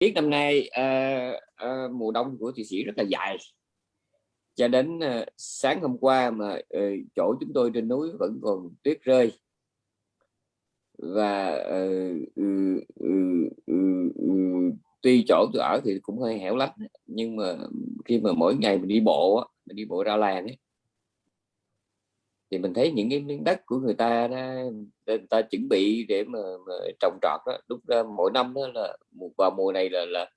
biết năm nay uh, uh, mùa đông của thụy sĩ rất là dài. Cho đến uh, sáng hôm qua mà uh, chỗ chúng tôi trên núi vẫn còn tuyết rơi. Và uh, uh, uh, uh, uh, tuy chỗ tôi ở thì cũng hơi hẻo lánh nhưng mà khi mà mỗi ngày mình đi bộ mình đi bộ ra làng ấy, thì mình thấy những cái miếng đất của người ta đó, người ta chuẩn bị để mà, mà trồng trọt đó đúng ra mỗi năm đó là vào mùa này là là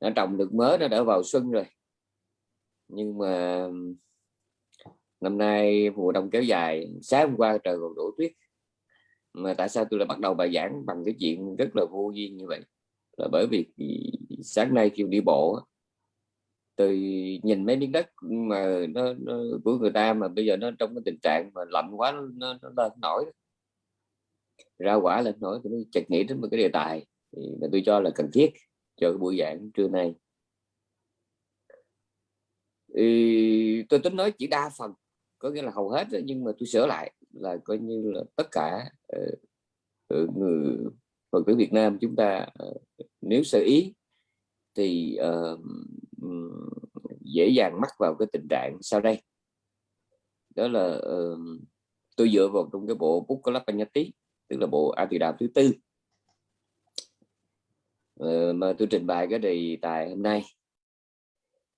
nó trồng được mới nó đã vào xuân rồi. Nhưng mà năm nay mùa đông kéo dài sáng hôm qua trời còn đổ tuyết. Mà tại sao tôi lại bắt đầu bài giảng bằng cái chuyện rất là vô duyên như vậy? Là bởi vì sáng nay khi đi bộ từ nhìn mấy miếng đất mà nó, nó của người ta mà bây giờ nó trong cái tình trạng mà lạnh quá nó, nó lên nổi. Ra quả lên nổi tôi chợt nghĩ đến một cái đề tài thì mà tôi cho là cần thiết cho cái buổi giảng trưa nay. Thì tôi tính nói chỉ đa phần có nghĩa là hầu hết nhưng mà tôi sửa lại là coi như là tất cả uh, người Phật tử Việt Nam chúng ta uh, nếu sơ ý thì uh, dễ dàng mắc vào cái tình trạng sau đây. Đó là uh, tôi dựa vào trong cái bộ Bukkalapanyati tức là bộ A Tỳ Đàm thứ tư. Uh, mà tôi trình bày cái đề tài hôm nay.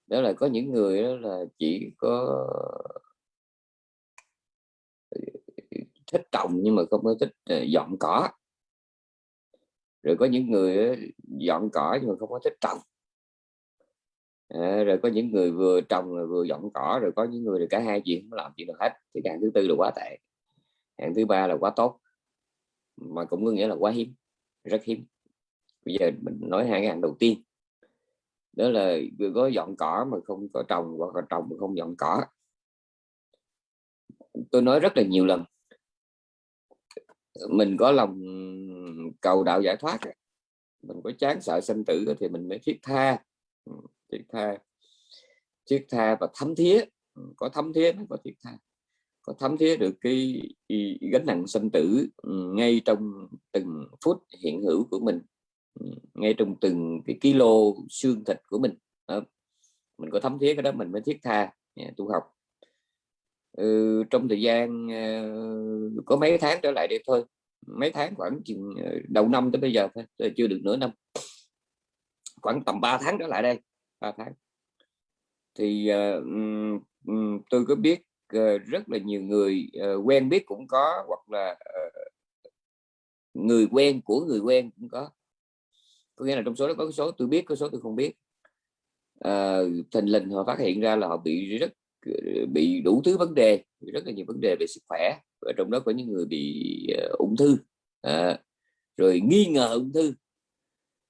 Đó là có những người đó là chỉ có thích trồng nhưng mà không có thích ờ, dọn cỏ. Rồi có những người dọn cỏ nhưng mà không có thích trồng à, rồi có những người vừa trồng rồi vừa dọn cỏ rồi có những người cả hai chuyện không làm chuyện được hết thì hạng thứ tư là quá tệ. Hạng thứ ba là quá tốt mà cũng có nghĩa là quá hiếm rất hiếm. Bây giờ mình nói hai cái hạng đầu tiên. Đó là vừa có dọn cỏ mà không có trồng hoặc là trồng mà không dọn cỏ. Tôi nói rất là nhiều lần. Mình có lòng cầu đạo giải thoát mình có chán sợ sanh tử thì mình mới thiết tha thiết tha. Thiết tha và thấm thía. Ừ, có thấm thía mới có thiết tha. Có thấm thía được cái, gánh nặng sinh tử ừ, ngay trong từng phút hiện hữu của mình. Ừ, ngay trong từng cái kilo xương thịt của mình. Mình có thấm thía cái đó mình mới thiết tha. Dạ, tu học. Ừ, trong thời gian ờ, có mấy tháng trở lại đây thôi. Mấy tháng khoảng chừng ờ, đầu năm tới bây giờ thôi chưa được nửa năm. Khoảng tầm 3 tháng trở lại đây. 3 tháng. Thì uh, um, tôi có biết uh, rất là nhiều người uh, quen biết cũng có hoặc là uh, người quen của người quen cũng có. Có nghĩa là trong số đó có số tôi biết có số tôi không biết. À, thình lình họ phát hiện ra là họ bị rất bị đủ thứ vấn đề rất là nhiều vấn đề về sức khỏe và trong đó có những người bị uh, ung thư. À, rồi nghi ngờ ung thư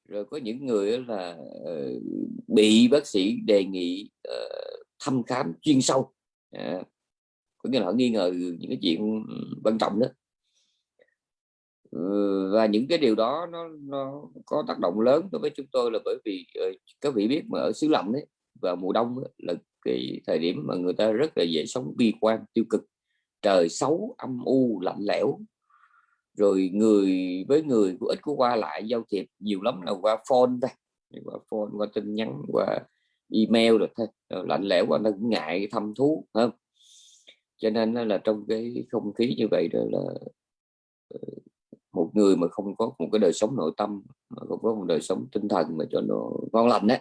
rồi có những người là uh, bị bác sĩ đề nghị uh, thăm khám chuyên sâu. À, có nghĩa là họ nghi ngờ những cái chuyện quan trọng đó. Ừ, và những cái điều đó nó nó có tác động lớn đối với chúng tôi là bởi vì uh, các vị biết mà ở xứ lạnh đấy vào mùa đông là cái thời điểm mà người ta rất là dễ sống bi quan tiêu cực. Trời xấu âm u lạnh lẽo rồi người, với người cũng ít có qua lại giao thiệp nhiều lắm là qua phone thôi. Qua phone, qua tin nhắn, qua email được thôi. Lạnh lẽo qua nó cũng ngại thăm thú không? Cho nên là trong cái không khí như vậy đó là ờ, một người mà không có một cái đời sống nội tâm, mà không có một đời sống tinh thần mà cho nó ngon lành đấy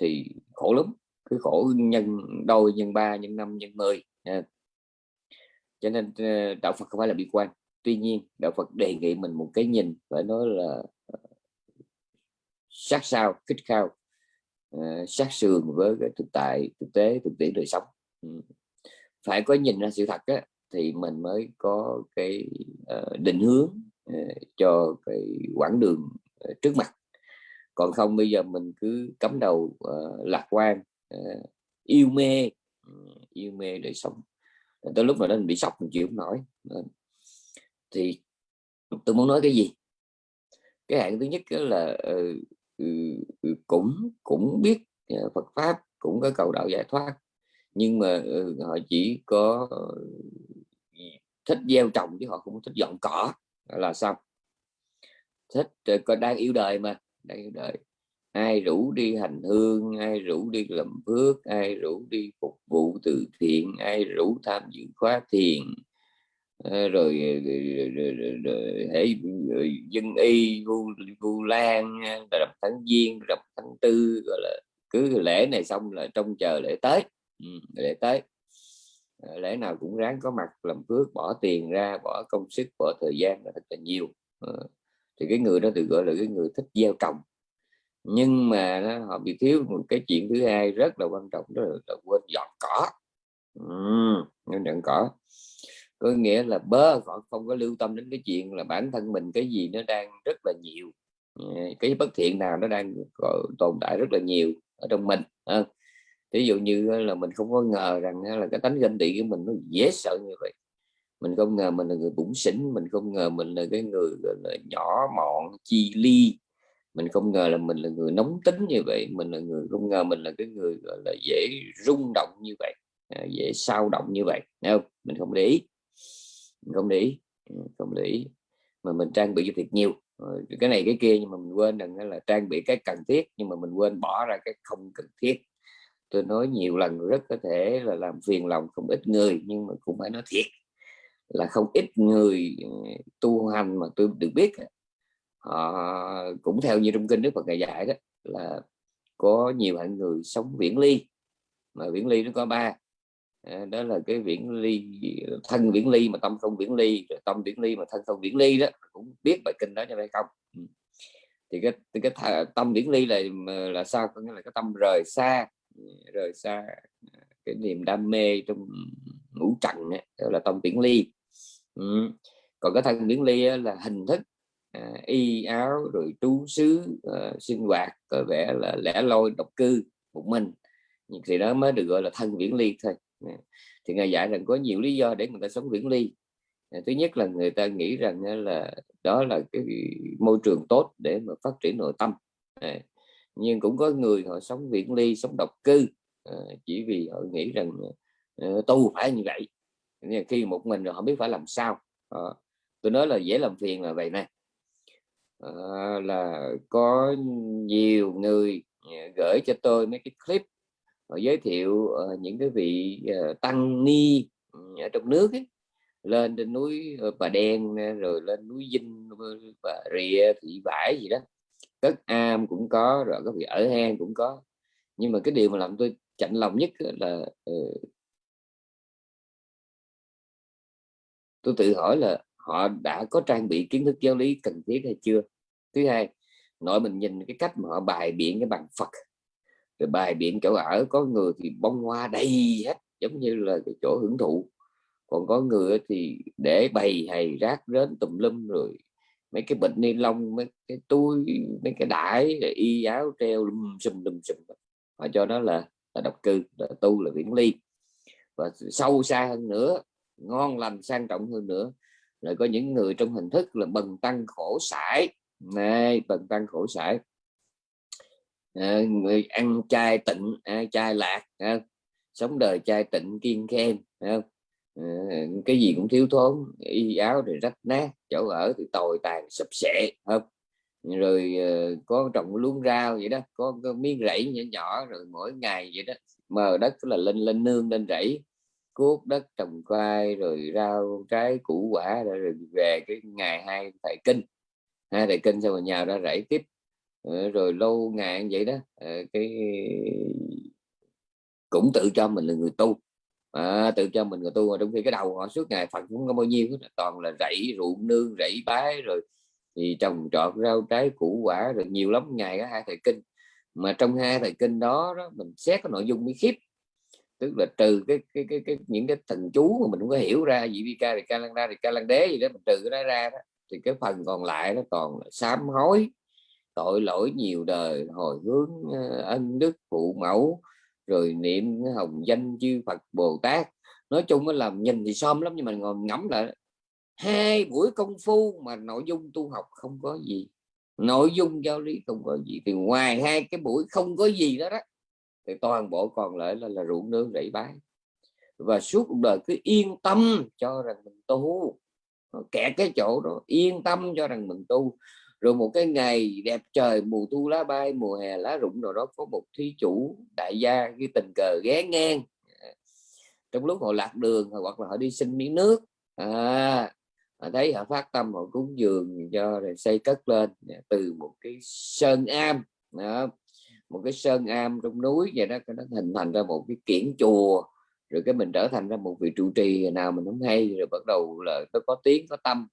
thì khổ lắm. Cái khổ nhân đôi, nhân ba, nhân năm, nhân mười cho nên ờ, đạo Phật không phải là bi quan tuy nhiên đạo Phật đề nghị mình một cái nhìn phải nói là ờ, sát sao kích khao ờ, sát sườn với cái thực tại thực tế thực tiễn đời sống. Ừ. Phải có nhìn ra sự thật á, thì mình mới có cái ờ, định hướng cho cái quãng đường trước mặt. Còn không bây giờ mình cứ cắm đầu uh, lạc quan uh, yêu mê uh, yêu mê đời sống. Tới lúc nào đó mình bị sọc mình chịu không nổi thì tôi muốn nói cái gì? Cái hạng thứ nhất là uh, cũng cũng biết ờ, Phật pháp cũng có cầu đạo giải thoát nhưng mà uh, họ chỉ có ờ, thích gieo trồng chứ họ không thích dọn cỏ là xong. Thích còn đang yêu đời mà đang yêu đời. Ai rủ đi hành hương ai rủ đi làm phước ai rủ đi phục vụ từ thiện ai rủ tham dự khóa thiền. Ờ, ờ, rồi, rồi, rồi, rồi, rồi, rồi ờ, dân y vu vu lan rằm tháng giêng rằm tháng tư gọi là cứ lễ này xong là trông chờ lễ tới ừ, lễ tới lễ nào cũng ráng có mặt làm phước bỏ tiền ra bỏ công sức bỏ thời gian là thật là nhiều. Thì cái người đó được gọi là cái người thích gieo trồng. Nhưng mà nó, họ bị thiếu một cái chuyện thứ hai rất là quan trọng đó là, là quên dọn cỏ. Ừ, dọn cỏ có nghĩa là bớ họ không có lưu tâm đến cái chuyện là bản thân mình cái gì nó đang rất là nhiều ờ, cái bất thiện nào nó đang tồn tại rất là nhiều ở trong mình ví dụ như là mình không có ngờ rằng là cái tánh ganh tị của mình nó dễ sợ như vậy. Mình không ngờ mình là người bụng xỉn mình không ngờ mình là cái người là nhỏ mọn chi ly mình không ngờ là mình là người nóng tính như vậy mình là người không ngờ mình là cái người gọi là dễ rung động như vậy à, dễ sao động như vậy không? Mình không để ý không để ý ừ, không để ý. Mà mình trang bị cho thiệt nhiều ờ, cái này cái kia nhưng mà mình quên rằng là trang bị cái cần thiết, nhưng mà mình quên bỏ ra cái không cần thiết. Tôi nói nhiều lần rất có thể là làm phiền lòng không ít người, nhưng mà cũng phải nói thiệt là không ít người ừ, tu hành mà tôi được biết họ cũng theo như trong kinh Đức Phật ngày dạy đó, là có nhiều hạng người sống viễn ly, mà viễn ly nó có ba. Ờ, đó là cái viễn ly thân viễn ly mà tâm không viễn ly rồi tâm viễn ly mà thân không viễn ly đó cũng biết bài kinh đó cho phải không ừ. thì cái cái, cái tâm viễn ly là là sao? Có nghĩa là cái tâm rời xa ừ, rời xa à, cái niềm đam mê trong ngũ trần đó, đó là tâm viễn ly. Ừ. còn cái thân viễn ly là hình thức à, y áo rồi trú xứ à, sinh hoạt có vẻ là lẻ loi độc cư một mình. Thì đó mới được gọi là thân viễn ly thôi. Dạ. thì ngài dạy rằng có nhiều lý do để người ta sống viễn ly. Dạ, thứ nhất là người ta nghĩ rằng là đó là cái môi trường tốt để mà phát triển nội tâm. Dạ. Nhưng cũng có người họ sống viễn ly sống độc cư chỉ vì họ nghĩ rằng ờ, tu phải như vậy. Khi một mình rồi họ biết phải làm sao. Ờ, tôi nói là dễ làm phiền là vậy này à, ờ, là có nhiều người gửi cho tôi mấy cái clip giới thiệu ờ, những cái vị ờ, tăng ni ừ, ở trong nước ấy, lên trên núi ờ, Bà Đen rồi lên núi Vinh và Rịa Thị Vải gì đó. Cất am cũng có rồi có vị ở hang cũng có. Nhưng mà cái điều mà làm tôi chạnh lòng nhất là tôi tự hỏi là họ đã có trang bị kiến thức giáo lý cần thiết hay chưa? Thứ hai nội mình nhìn cái cách mà họ bài biện cái bằng Phật rồi bài biện chỗ ở, có người thì bông hoa đầy hết, giống như là cái chỗ hưởng thụ. Còn có người thì để bày hay rác rến tùm lum rồi mấy cái bệnh ni lông, mấy cái túi, mấy cái đải y áo treo lum xùm lum xùm. Họ cho nó là là độc cư, là tu, là viễn ly. Và sâu xa hơn nữa, ngon lành, sang trọng hơn nữa, là có những người trong hình thức là bần tăng khổ sải. Này, bần tăng khổ sải à, người ăn chay tịnh à, chay lạc à, sống đời chay tịnh kiên khen à, cái gì cũng thiếu thốn y áo thì rách nát chỗ ở thì tồi tàn sập sệ không? Rồi có trồng luống rau vậy đó có, có miếng rẫy nhỏ nhỏ rồi mỗi ngày vậy đó mờ đất là lên lên nương lên rẫy. Cuốc đất trồng khoai rồi rau trái củ quả rồi về cái ngày hai thầy kinh. Hai thầy kinh xong rồi nhào ra rẫy tiếp. Ờ, rồi lâu ngày vậy đó ờ, cái cũng tự cho mình là người tu. À, tự cho mình người tu mà trong khi cái đầu họ suốt ngày phật cũng có bao nhiêu toàn là rẫy ruộng nương rẫy bái rồi thì trồng trọt rau trái củ quả rồi nhiều lắm. Ngày có hai thầy kinh mà trong hai thầy kinh đó, đó mình xét cái nội dung mới khiếp tức là trừ cái cái cái, cái những cái thần chú mà mình không có hiểu ra gì vi ca thì ca lăng ra thì ca lăng đế gì đó mình trừ cái đó ra đó thì cái phần còn lại nó còn là sám hối tội lỗi nhiều đời hồi hướng ờ, ân đức phụ mẫu rồi niệm hồng danh chư Phật Bồ Tát. Nói chung nó làm nhìn thì xóm lắm nhưng mà ngồi ngẫm lại hai buổi công phu mà nội dung tu học không có gì nội dung giáo lý không có gì thì ngoài hai cái buổi không có gì đó đó thì toàn bộ còn lại là, là ruộng nương rẫy bái. Và suốt cuộc đời cứ yên tâm cho rằng mình tu. Kẹt cái chỗ đó yên tâm cho rằng mình tu rồi một cái ngày đẹp trời mùa thu lá bay mùa hè lá rụng rồi đó có một thí chủ đại gia như tình cờ ghé ngang. À, trong lúc họ lạc đường hoặc là họ đi xin miếng nước. À, thấy họ phát tâm họ cúng dường cho rồi xây cất lên à, từ một cái sơn am. Đó, một cái sơn am trong núi vậy đó nó hình thành ra một cái kiển chùa. Rồi cái mình trở thành ra một vị trụ trì nào mình không hay rồi bắt đầu là nó có tiếng có tâm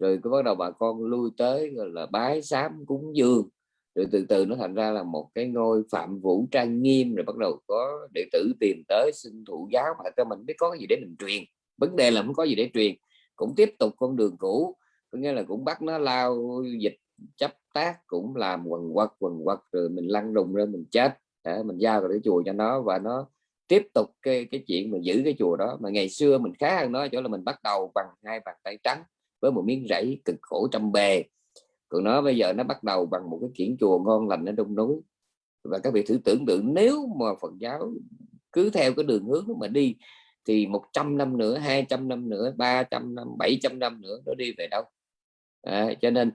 rồi cứ bắt đầu bà con lui tới, gọi là, bái sám cúng dường. Rồi từ từ nó thành ra là một cái ngôi phạm vũ trang nghiêm, rồi bắt đầu có đệ tử tìm tới xin thụ giáo mà cho mình biết có cái gì để mình truyền. Vấn đề là không có gì để truyền. Cũng tiếp tục con đường cũ, có nghĩa là cũng bắt nó lao dịch, chấp tác, cũng làm quần quật quần quật, rồi mình lăn đùng ra mình chết. Để mình giao cái chùa cho nó và nó tiếp tục cái cái chuyện mà giữ cái chùa đó. Mà ngày xưa mình khá hơn nó chỗ là mình bắt đầu bằng hai bàn tay trắng với một miếng rẫy cực khổ trăm bề. Còn nó bây giờ nó bắt đầu bằng một cái kiển chùa ngon lành ở đông núi. Và các vị thử tưởng tượng nếu mà Phật giáo cứ theo cái đường hướng mà đi thì 100 năm nữa 200 năm nữa 300 năm 700 năm nữa nó đi về đâu? À, cho nên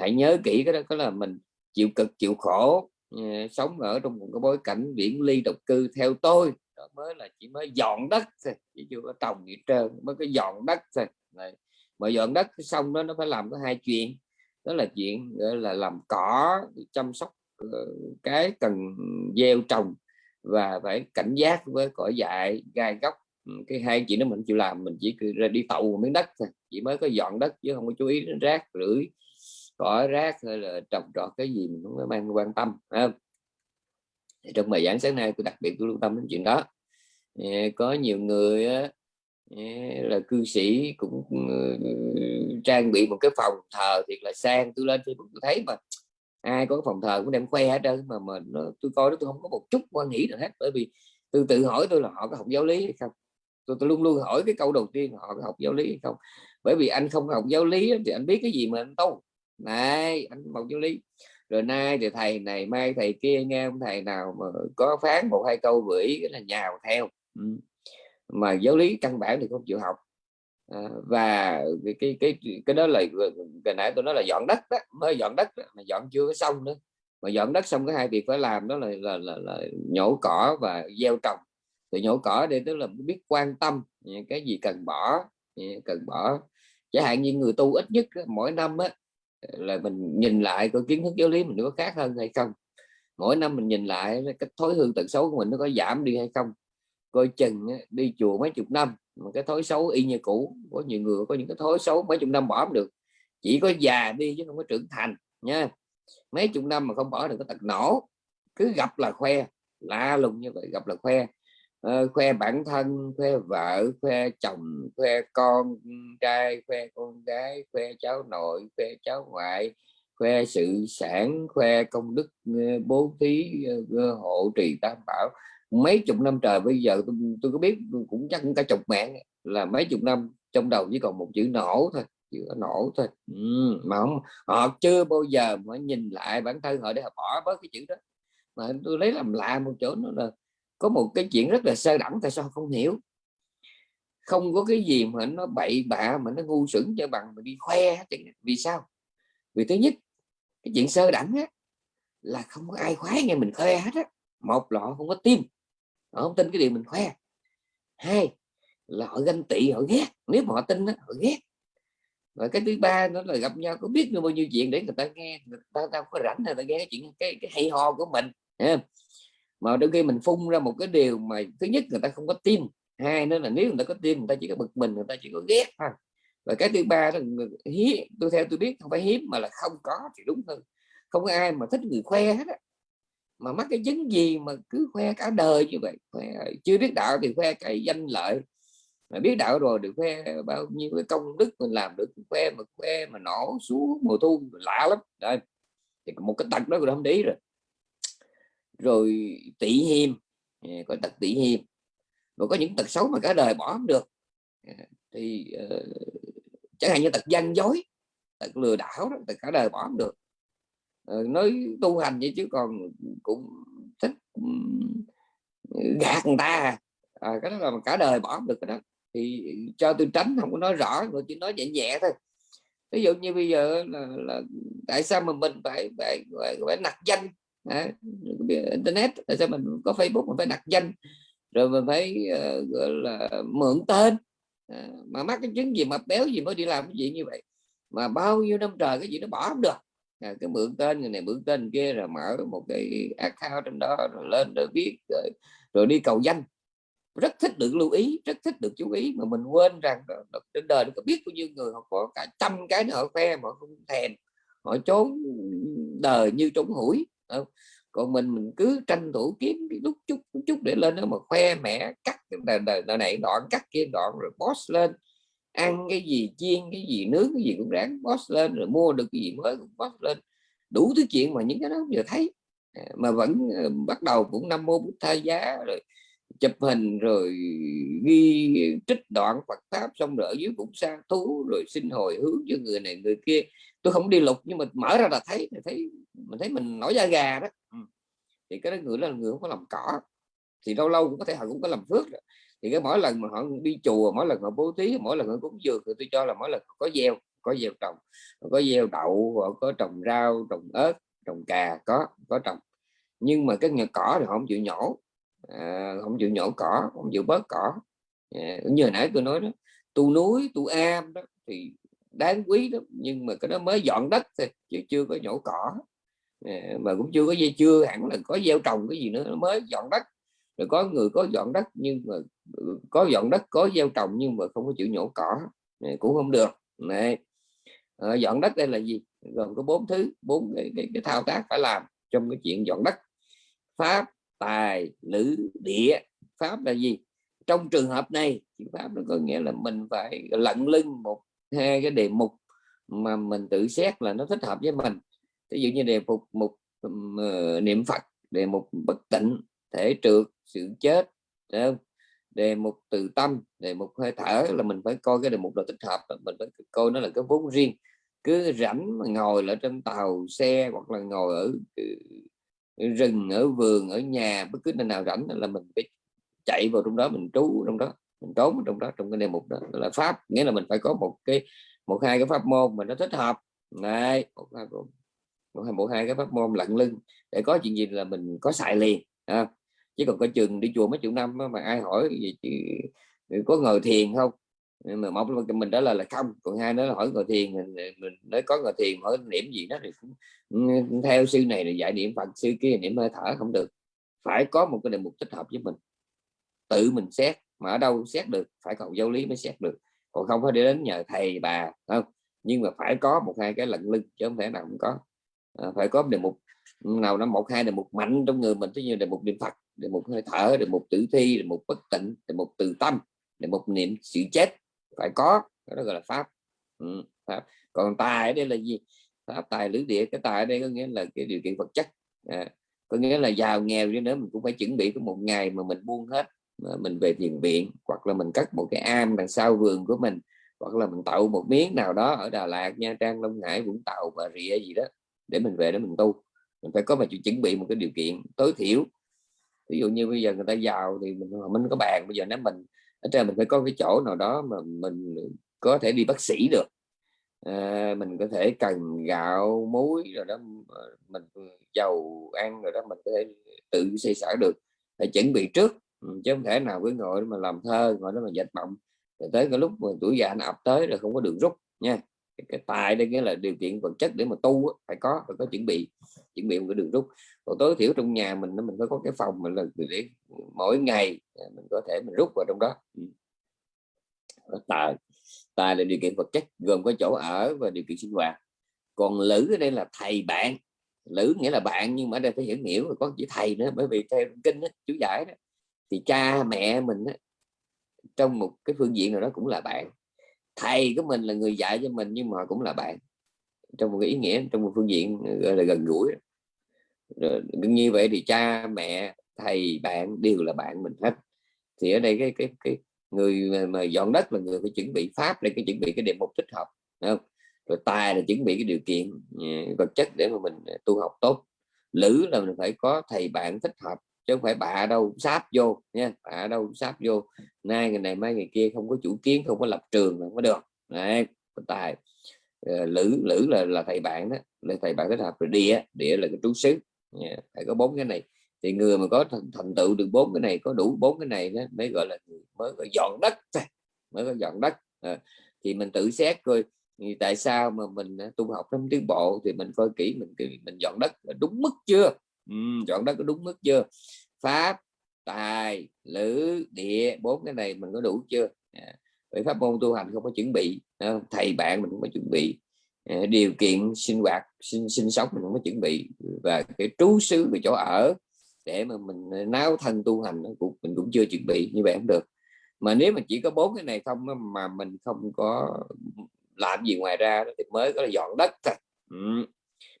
hãy nhớ kỹ cái đó có là mình chịu cực chịu khổ ờ, sống ở trong một cái bối cảnh viễn ly độc cư theo tôi. Đó mới là chỉ mới dọn đất thôi chỉ chưa có trồng gì trơn mới có dọn đất thôi. Này mà dọn đất xong đó, nó phải làm có hai chuyện. Đó là chuyện, gọi là làm cỏ, chăm sóc ờ, cái cần gieo trồng và phải cảnh giác với cỏ dại, gai góc. Ừ, cái hai chuyện đó mình chịu làm, mình chỉ ra đi tậu miếng đất thôi. Chỉ mới có dọn đất chứ không có chú ý đến rác rưởi cỏ, rác hay là trồng trọt cái gì mình cũng mang quan tâm không? trong bài giảng sáng nay, tôi đặc biệt tôi lưu tâm đến chuyện đó. Ờ, có nhiều người là cư sĩ cũng ừ, trang bị một cái phòng thờ thiệt là sang. Tôi lên Facebook tôi thấy mà ai có phòng thờ cũng đem khoe hết trơn mà mà nó, tôi coi đó tôi không có một chút quan nghĩ nào hết. Bởi vì tôi tự hỏi tôi là họ có học giáo lý hay không? Tôi, tôi luôn luôn hỏi cái câu đầu tiên họ có học giáo lý hay không? Bởi vì anh không học giáo lý thì anh biết cái gì mà anh tu. Này anh học giáo lý. Rồi nay thì thầy này mai thầy kia nghe ông thầy nào mà có phán một hai câu gửi là nhào theo. Ừ mà giáo lý căn bản thì không chịu học. À, và cái cái cái cái đó là cái nãy tôi nói là dọn đất đó mới dọn đất đó, mà dọn chưa có xong nữa. Mà dọn đất xong cái hai việc phải làm đó là là, là, là nhổ cỏ và gieo trồng. Thì nhổ cỏ để tức là biết quan tâm cái gì cần bỏ cần bỏ. Chẳng hạn như người tu ít nhất mỗi năm á, là mình nhìn lại coi kiến thức giáo lý mình có khác hơn hay không. Mỗi năm mình nhìn lại cái thói hư tật xấu của mình nó có giảm đi hay không coi chừng đi chùa mấy chục năm mà cái thói xấu y như cũ. Có nhiều người có những cái thói xấu mấy chục năm bỏ không được. Chỉ có già đi chứ không có trưởng thành nha. Mấy chục năm mà không bỏ được cái tật nổ. Cứ gặp là khoe lạ lùng như vậy gặp là khoe. Uh, khoe bản thân khoe vợ khoe chồng khoe con trai khoe con gái khoe cháu nội khoe cháu ngoại khoe sự sản khoe công đức ờ, bố thí ờ, hộ trì tam bảo mấy chục năm trời bây giờ tôi, tôi có biết cũng chắc cũng cả chục mạng là mấy chục năm trong đầu chỉ còn một chữ nổ thôi chữ nổ thôi. Ừ, mà không họ chưa bao giờ mà nhìn lại bản thân họ để họ bỏ bớt cái chữ đó. Mà tôi lấy làm lạ một chỗ nữa là có một cái chuyện rất là sơ đẳng tại sao không hiểu. Không có cái gì mà nó bậy bạ mà nó ngu xuẩn cho bằng mà đi khoe vì sao? Vì thứ nhất cái chuyện sơ đẳng á, là không có ai khoái nghe mình khoe hết á. Một lọ không có tim họ không tin cái điều mình khoe. Hai là họ ganh tị họ ghét. Nếu mà họ tin đó, họ ghét. Và cái thứ ba nó là gặp nhau có biết được bao nhiêu chuyện để người ta nghe người ta, ta có rảnh người ta nghe cái chuyện cái, cái hay ho của mình mà đôi khi mình phun ra một cái điều mà thứ nhất người ta không có tin hai nữa là nếu người ta có tin người ta chỉ có bực mình người ta chỉ có ghét thôi. Và cái thứ ba là hiếm tôi theo tôi biết không phải hiếm mà là không có thì đúng hơn. Không có ai mà thích người khoe hết á mà mắc cái chứng gì mà cứ khoe cả đời như vậy? Khoe, chưa biết đạo thì khoe cái danh lợi. Mà biết đạo rồi được khoe bao nhiêu cái công đức mình làm được khoe mà khoe mà nổ xuống mùa thu lạ lắm. Đây thì một cái tật đó rồi không để rồi. Rồi tỷ hiềm à, có tật tỷ hiềm. Rồi có những tật xấu mà cả đời bỏ không được. À, thì uh, chẳng hạn như tật gian dối tật lừa đảo đó, tật cả đời bỏ không được. Ờ, nói tu hành vậy chứ còn cũng thích gạt người ta à, ờ, cái đó là cả đời bỏ được cái đó. Thì cho tôi tránh không có nói rõ mà chỉ nói nhẹ nhẹ thôi. Ví dụ như bây giờ là, là tại sao mà mình phải phải phải, phải nặc danh? À, internet tại sao mình có facebook mình phải đặt danh? Rồi mình phải uh, gọi là mượn tên. À, mà mắc cái chứng gì mà béo gì mới đi làm cái gì như vậy? Mà bao nhiêu năm trời cái gì nó bỏ không được à, cái mượn tên người này mượn tên kia rồi mở một cái account trên đó rồi lên rồi viết rồi, rồi đi cầu danh rất thích được lưu ý rất thích được chú ý mà mình quên rằng trên đời nó có biết bao nhiêu người họ có cả trăm cái họ khoe mà không thèm họ trốn đời như trốn hủi còn mình mình cứ tranh thủ kiếm cái lúc chút chút để lên đó mà khoe mẹ cắt cái này, này đoạn cắt kia đoạn rồi post lên ăn cái gì chiên cái gì nướng cái gì cũng ráng boss lên rồi mua được cái gì mới cũng boss lên. Đủ thứ chuyện mà những cái đó giờ thấy. À, mà vẫn ờ, bắt đầu cũng năm mô bút thay giá rồi chụp hình rồi ghi trích đoạn Phật pháp xong rồi ở dưới cũng sa thú rồi xin hồi hướng cho người này người kia. Tôi không đi lục nhưng mà mở ra là thấy thấy mình thấy mình nổi da gà đó. Ừ. thì cái đó người là người không có làm cỏ. Thì lâu lâu cũng có thể họ cũng có làm phước đó thì cái mỗi lần mà họ đi chùa mỗi lần họ bố thí mỗi lần họ cúng dường thì tôi cho là mỗi lần có gieo có gieo trồng. Có gieo đậu họ có trồng rau trồng ớt trồng cà có có trồng. Nhưng mà cái nhà cỏ thì họ không chịu nhổ. À, không chịu nhổ cỏ không chịu bớt cỏ. À, như hồi nãy tôi nói đó tu núi tu am đó thì đáng quý lắm nhưng mà cái đó mới dọn đất thôi chứ chưa có nhổ cỏ. À, mà cũng chưa có dây chưa hẳn là có gieo trồng cái gì nữa nó mới dọn đất rồi có người có dọn đất nhưng mà ừ, có dọn đất có gieo trồng nhưng mà không có chịu nhổ cỏ này, cũng không được này. À, dọn đất đây là gì? Gồm có bốn thứ bốn cái, cái, cái thao tác phải làm trong cái chuyện dọn đất. Pháp tài lữ địa. Pháp là gì? Trong trường hợp này pháp nó có nghĩa là mình phải lận lưng một hai cái đề mục mà mình tự xét là nó thích hợp với mình. Ví dụ như đề mục một ờ, niệm phật đề mục bất tịnh thể trượt sự chết không? đề mục từ tâm đề mục hơi thở là mình phải coi cái đề mục là tích hợp mình phải coi nó là cái vốn riêng. Cứ rảnh mà ngồi ở trên tàu xe hoặc là ngồi ở ừ, rừng ở vườn ở nhà bất cứ nơi nào rảnh là mình phải chạy vào trong đó mình trú trong đó mình trốn trong đó trong cái đề mục đó. Là pháp nghĩa là mình phải có một cái một hai cái pháp môn mà nó thích hợp. Này một hai một hai một hai cái pháp môn lặng lưng. Để có chuyện gì là mình có xài liền à, chứ còn có chừng đi chùa mấy chục năm mà ai hỏi gì chứ có ngồi thiền không? Ờ, mà một mình đó là là không còn hai nữa là hỏi ngồi thiền mình, mình nói có ngồi thiền hỏi niệm gì đó thì cũng ừ, theo sư này là dạy niệm phật sư kia niệm hơi thở không được. Phải có một cái đề mục thích hợp với mình. Tự mình xét mà ở đâu xét được phải cầu giáo lý mới xét được. Còn không phải để đến nhờ thầy bà không? Nhưng mà phải có một hai cái lận lưng chứ không thể nào không có. À, phải có đề mục nào nó một hai là một mạnh trong người mình ví nhiên là một niệm phật là một hơi thở là một tử thi là một bất tịnh là một từ tâm là một niệm sự chết. Phải có đó gọi là pháp, ừ, pháp. còn tài ở đây là gì? Pháp tài lưỡi địa. Cái tài ở đây có nghĩa là cái điều kiện vật chất. À, có nghĩa là giàu nghèo chứ nữa mình cũng phải chuẩn bị có một ngày mà mình buông hết mà mình về thiền viện hoặc là mình cất một cái am đằng sau vườn của mình hoặc là mình tạo một miếng nào đó ở Đà Lạt Nha Trang Long Hải Vũng Tàu và Rịa gì đó để mình về để mình tu mình phải có mà chuẩn bị một cái điều kiện tối thiểu. Ví dụ như bây giờ người ta giàu thì mình mình có bàn bây giờ nếu mình ở trên mình phải có cái chỗ nào đó mà mình có thể đi bác sĩ được. À, mình có thể cần gạo muối rồi đó ờ, mình dầu ăn rồi đó mình có thể tự xây sở được. Phải chuẩn bị trước ừ, chứ không thể nào cứ ngồi mà làm thơ ngồi đó mà dệt mộng. Rồi tới cái lúc mà tuổi già nó ập tới rồi không có đường rút nha cái tài đây nghĩa là điều kiện vật chất để mà tu phải có phải có chuẩn bị chuẩn bị một cái đường rút. Còn tối thiểu trong nhà mình mình phải có cái phòng mình là để mỗi ngày à, mình có thể mình rút vào trong ừ. đó. Tài tài là điều kiện vật chất gồm có chỗ ở và điều kiện sinh hoạt. Còn lữ ở đây là thầy bạn. Lữ nghĩa là bạn nhưng mà ở đây phải hiểu hiểu có chữ thầy nữa bởi vì theo kinh đó, chú giải đó thì cha mẹ mình đó, trong một cái phương diện nào đó cũng là bạn thầy của mình là người dạy cho mình nhưng mà cũng là bạn. Trong một cái ý nghĩa trong một phương diện gọi là gần gũi. Rồi, như vậy thì cha mẹ thầy bạn đều là bạn mình hết. Thì ở đây cái cái cái người mà, mà dọn đất là người phải chuẩn bị pháp để cái chuẩn bị cái đề mục thích hợp không? Rồi tài là chuẩn bị cái điều kiện à, vật chất để mà mình à, tu học tốt. Lữ là mình phải có thầy bạn thích hợp chứ không phải bạ đâu sáp vô nha bạ đâu sáp vô. Nay ngày này mai ngày kia không có chủ kiến không có lập trường là không có được. Này, tài. Ờ, lữ lữ là là thầy bạn đó là thầy bạn kết hợp rồi địa địa là cái trú xứ. Phải có bốn cái này. Thì người mà có thành, thành tựu được bốn cái này có đủ bốn cái này đó, mới gọi là mới gọi dọn đất mới có dọn đất. À, thì mình tự xét coi thì tại sao mà mình ờ, tu học trong tiến bộ thì mình coi kỹ mình mình dọn đất đúng mức chưa? Ừ, đất có đúng mức chưa? Pháp tài lữ địa bốn cái này mình có đủ chưa? À, vậy pháp môn tu hành không có chuẩn bị thầy bạn mình không có chuẩn bị. À, điều kiện sinh hoạt sinh sinh sống mình không có chuẩn bị. Và cái trú xứ về chỗ ở để mà mình à, náo thân tu hành cũng mình cũng chưa chuẩn bị như vậy không được. Mà nếu mà chỉ có bốn cái này không mà mình không có làm gì ngoài ra thì mới có là dọn đất thôi. Ừ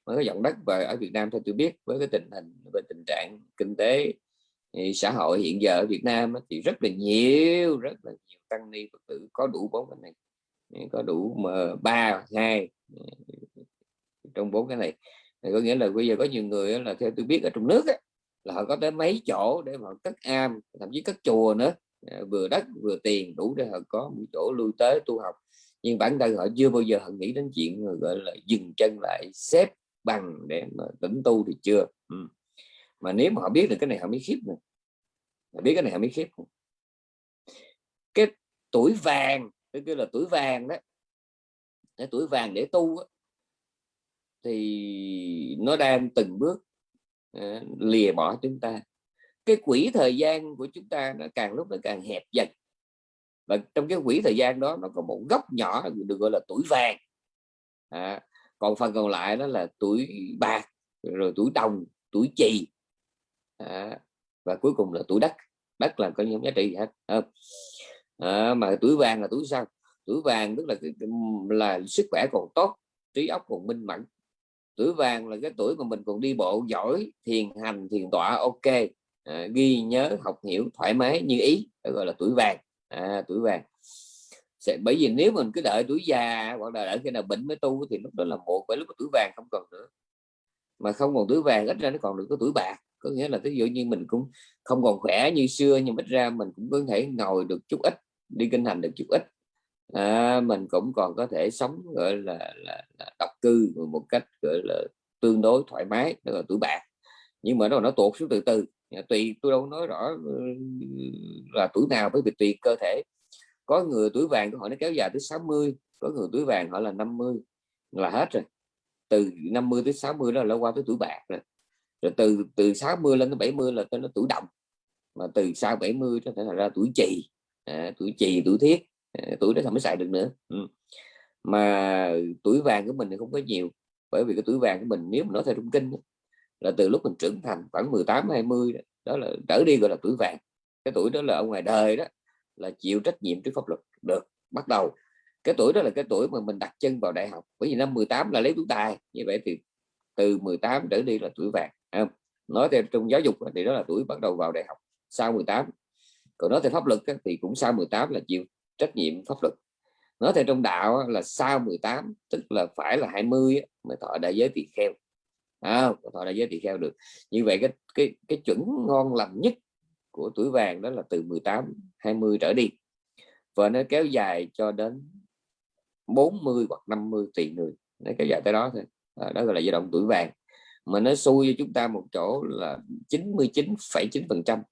với cái dòng đất và ở Việt Nam theo tôi biết với cái tình hình về tình trạng kinh tế xã hội hiện giờ ở Việt Nam thì rất là nhiều rất là nhiều tăng ni Phật tử có đủ bốn cái này có đủ mà ba hai ừ, trong bốn cái này. Thì có nghĩa là bây giờ có nhiều người là theo tôi biết ở trong nước ấy, là họ có tới mấy chỗ để mà cất am thậm chí cất chùa nữa. Ờ, vừa đất vừa tiền đủ để họ có một chỗ lui tới tu học. Nhưng bản thân họ chưa bao giờ họ nghĩ đến chuyện gọi là dừng chân lại xếp bằng để mà tỉnh tu thì chưa. Ừ. mà nếu mà họ biết được cái này họ mới khiếp nữa họ biết cái này họ mới khiếp cái tuổi vàng cái kia là tuổi vàng đó cái tuổi vàng để tu đó, thì nó đang từng bước uh, lìa bỏ chúng ta. Cái quỹ thời gian của chúng ta nó càng lúc nó càng hẹp dần. Và trong cái quỹ thời gian đó nó có một góc nhỏ được gọi là tuổi vàng. À, còn phần còn lại đó là tuổi bạc rồi tuổi đồng tuổi chì. À, và cuối cùng là tuổi đất. Đất là có những giá trị hết à, à, mà tuổi vàng là tuổi sao? Tuổi vàng tức là là sức khỏe còn tốt trí óc còn minh mẫn. Tuổi vàng là cái tuổi mà mình còn đi bộ giỏi thiền hành thiền tọa ok. À, ghi nhớ học hiểu thoải mái như ý gọi là tuổi vàng. À, tuổi vàng sẽ bởi vì nếu mình cứ đợi tuổi già hoặc là đợi khi nào bệnh mới tu thì lúc đó là một bởi lúc tuổi vàng không còn nữa. Mà không còn tuổi vàng ít ra nó còn được có tuổi bạc. Có nghĩa là ví dụ như mình cũng không còn khỏe như xưa nhưng ít ra mình cũng có thể ngồi được chút ít đi kinh hành được chút ít. À, mình cũng còn có thể sống gọi là, là, là độc cư một cách gọi là tương đối thoải mái đó là tuổi bạc. Nhưng mà nó nó tuột xuống từ từ. Tùy tôi đâu nói rõ ừ, là tuổi nào bởi vì tùy cơ thể có người tuổi vàng của họ nó kéo dài tới 60 có người tuổi vàng họ là 50 là hết rồi. Từ 50 tới 60 đó là qua tới tuổi bạc rồi. Rồi từ từ 60 lên tới 70 là tới nó tuổi đồng. Mà từ sau 70 có thể là ra tuổi trì à, tuổi trì tuổi thiết. À, tuổi đó không mới xài được nữa. Ừ. mà tuổi vàng của mình thì không có nhiều bởi vì cái tuổi vàng của mình nếu mà nói theo trung kinh là từ lúc mình trưởng thành khoảng 18 20 đó, đó là trở đi gọi là tuổi vàng. Cái tuổi đó là ở ngoài đời đó là chịu trách nhiệm trước pháp luật. Được bắt đầu. Cái tuổi đó là cái tuổi mà mình đặt chân vào đại học. Bởi vì năm 18 là lấy tuổi tài. Như vậy thì từ 18 trở đi là tuổi vàng không? nói theo trong giáo dục thì đó là tuổi bắt đầu vào đại học sau 18 còn nói theo pháp luật thì cũng sau 18 là chịu trách nhiệm pháp luật. Nói theo trong đạo là sau 18 tức là phải là 20 mới thọ đại giới tỳ kheo. À, thọ đại giới tỳ kheo được. Như vậy cái cái cái chuẩn ngon lành nhất của tuổi vàng đó là từ 18 20 trở đi. Và nó kéo dài cho đến 40 hoặc 50 tùy người. Nó kéo dài tới đó thôi. À, đó gọi là giai đoạn tuổi vàng. Mà nó xui cho chúng ta một chỗ là 99,9 phần trăm.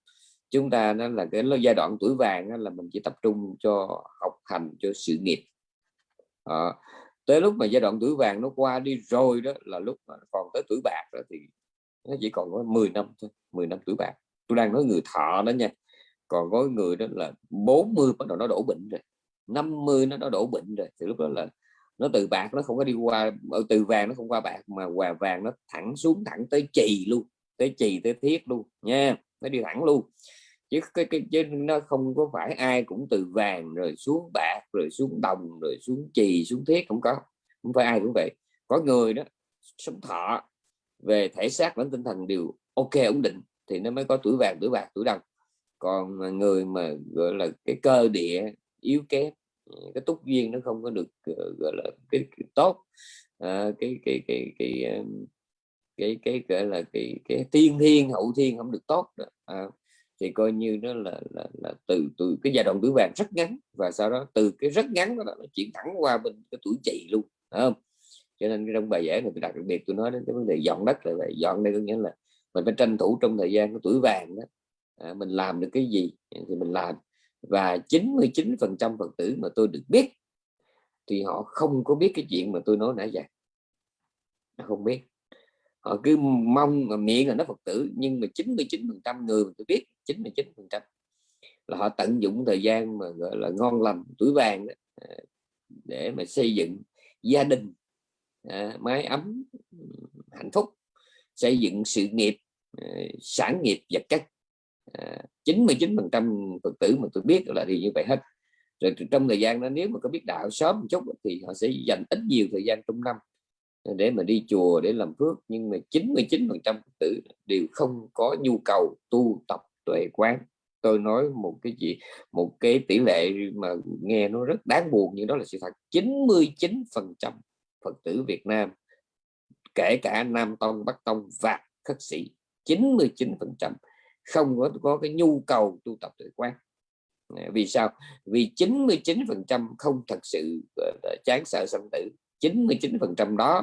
Chúng ta nó là cái giai đoạn tuổi vàng là mình chỉ tập trung cho học hành cho sự nghiệp. À, tới lúc mà giai đoạn tuổi vàng nó qua đi rồi đó là lúc mà còn tới tuổi bạc rồi thì nó chỉ còn có 10 năm thôi 10 năm tuổi bạc tôi đang nói người thọ đó nha. Còn có người đó là 40 bắt đầu nó đổ bệnh rồi 50 nó nó đổ bệnh rồi. Thì lúc đó là nó từ bạc nó không có đi qua ở từ vàng nó không qua bạc mà quà vàng nó thẳng xuống thẳng tới chì luôn tới chì tới thiết luôn nha nó đi thẳng luôn. Chứ cái, cái chứ nó không có phải ai cũng từ vàng rồi xuống bạc rồi xuống đồng rồi xuống chì xuống thiết không có không phải ai cũng vậy. Có người đó sống thọ về thể xác lẫn tinh thần đều ok ổn định thì nó mới có tuổi vàng tuổi bạc tuổi đồng còn người mà gọi là cái cơ địa yếu kém cái túc duyên nó không có được ờ, gọi là cái, cái tốt à, cái cái cái cái cái cái, cái gọi là cái cái tiên thiên hậu thiên không được tốt đó. À, thì coi như nó là, là, là từ từ cái giai đoạn tuổi vàng rất ngắn và sau đó từ cái rất ngắn đó nó chuyển thẳng qua bên cái tuổi chị luôn không cho nên trong bài giải này tôi đặc biệt tôi nói đến cái vấn đề dọn đất là vậy dọn đây có nghĩa là mình phải tranh thủ trong thời gian của tuổi vàng đó à, mình làm được cái gì thì mình làm. Và 99 phần trăm phật tử mà tôi được biết thì họ không có biết cái chuyện mà tôi nói nãy giờ. Không biết. Họ cứ mong mà miệng là nó phật tử nhưng mà 99 phần trăm người mà tôi biết 99 phần trăm là họ tận dụng thời gian mà gọi là ngon lành tuổi vàng đó, à, để mà xây dựng gia đình à, mái ấm hạnh phúc xây dựng sự nghiệp Ờ, sản nghiệp vật chất. Ờ, à, 99 phần trăm phật tử mà tôi biết là thì như vậy hết. Rồi trong thời gian đó nếu mà có biết đạo sớm một chút thì họ sẽ dành ít nhiều thời gian trong năm ờ, để mà đi chùa để làm phước. Nhưng mà 99 phần trăm tử đều không có nhu cầu tu tập tuệ quán. Tôi nói một cái gì một cái tỷ lệ mà nghe nó rất đáng buồn nhưng đó là sự thật. 99 phần trăm Phật tử Việt Nam kể cả Nam Tông Bắc Tông và khất sĩ 99 phần trăm không có có cái nhu cầu tu tập tuệ quán. Vì sao? Vì 99 phần trăm không thật sự chán sợ sanh tử. 99 phần trăm đó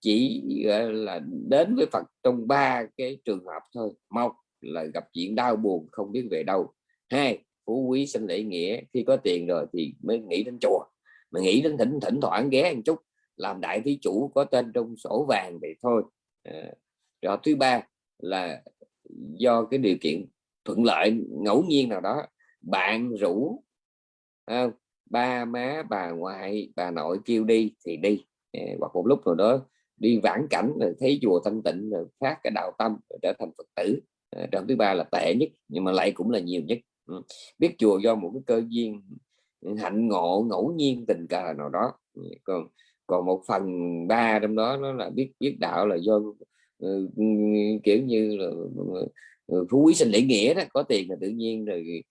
chỉ là đến với Phật trong ba cái trường hợp thôi. Một là gặp chuyện đau buồn không biết về đâu. Hai phú quý sinh lễ nghĩa. Khi có tiền rồi thì mới nghĩ đến chùa. Mà nghĩ đến thỉnh thỉnh thoảng ghé một chút làm đại thí chủ có tên trong sổ vàng vậy thôi. À, rồi thứ ba là do cái điều kiện thuận lợi ngẫu nhiên nào đó bạn rủ à, ba má bà ngoại bà nội kêu đi thì đi. À, hoặc một lúc nào đó đi vãn cảnh rồi thấy chùa thanh tịnh rồi phát cái đạo tâm rồi trở thành phật tử. À, trong thứ ba là tệ nhất nhưng mà lại cũng là nhiều nhất. Ừ. biết chùa do một cái cơ duyên hạnh ngộ ngẫu nhiên tình cờ nào đó. Còn còn một phần ba trong đó nó là biết biết đạo là do Ờ, ừ, kiểu như là ừ, ừ, phú quý sinh lễ nghĩa đó có tiền là tự nhiên rồi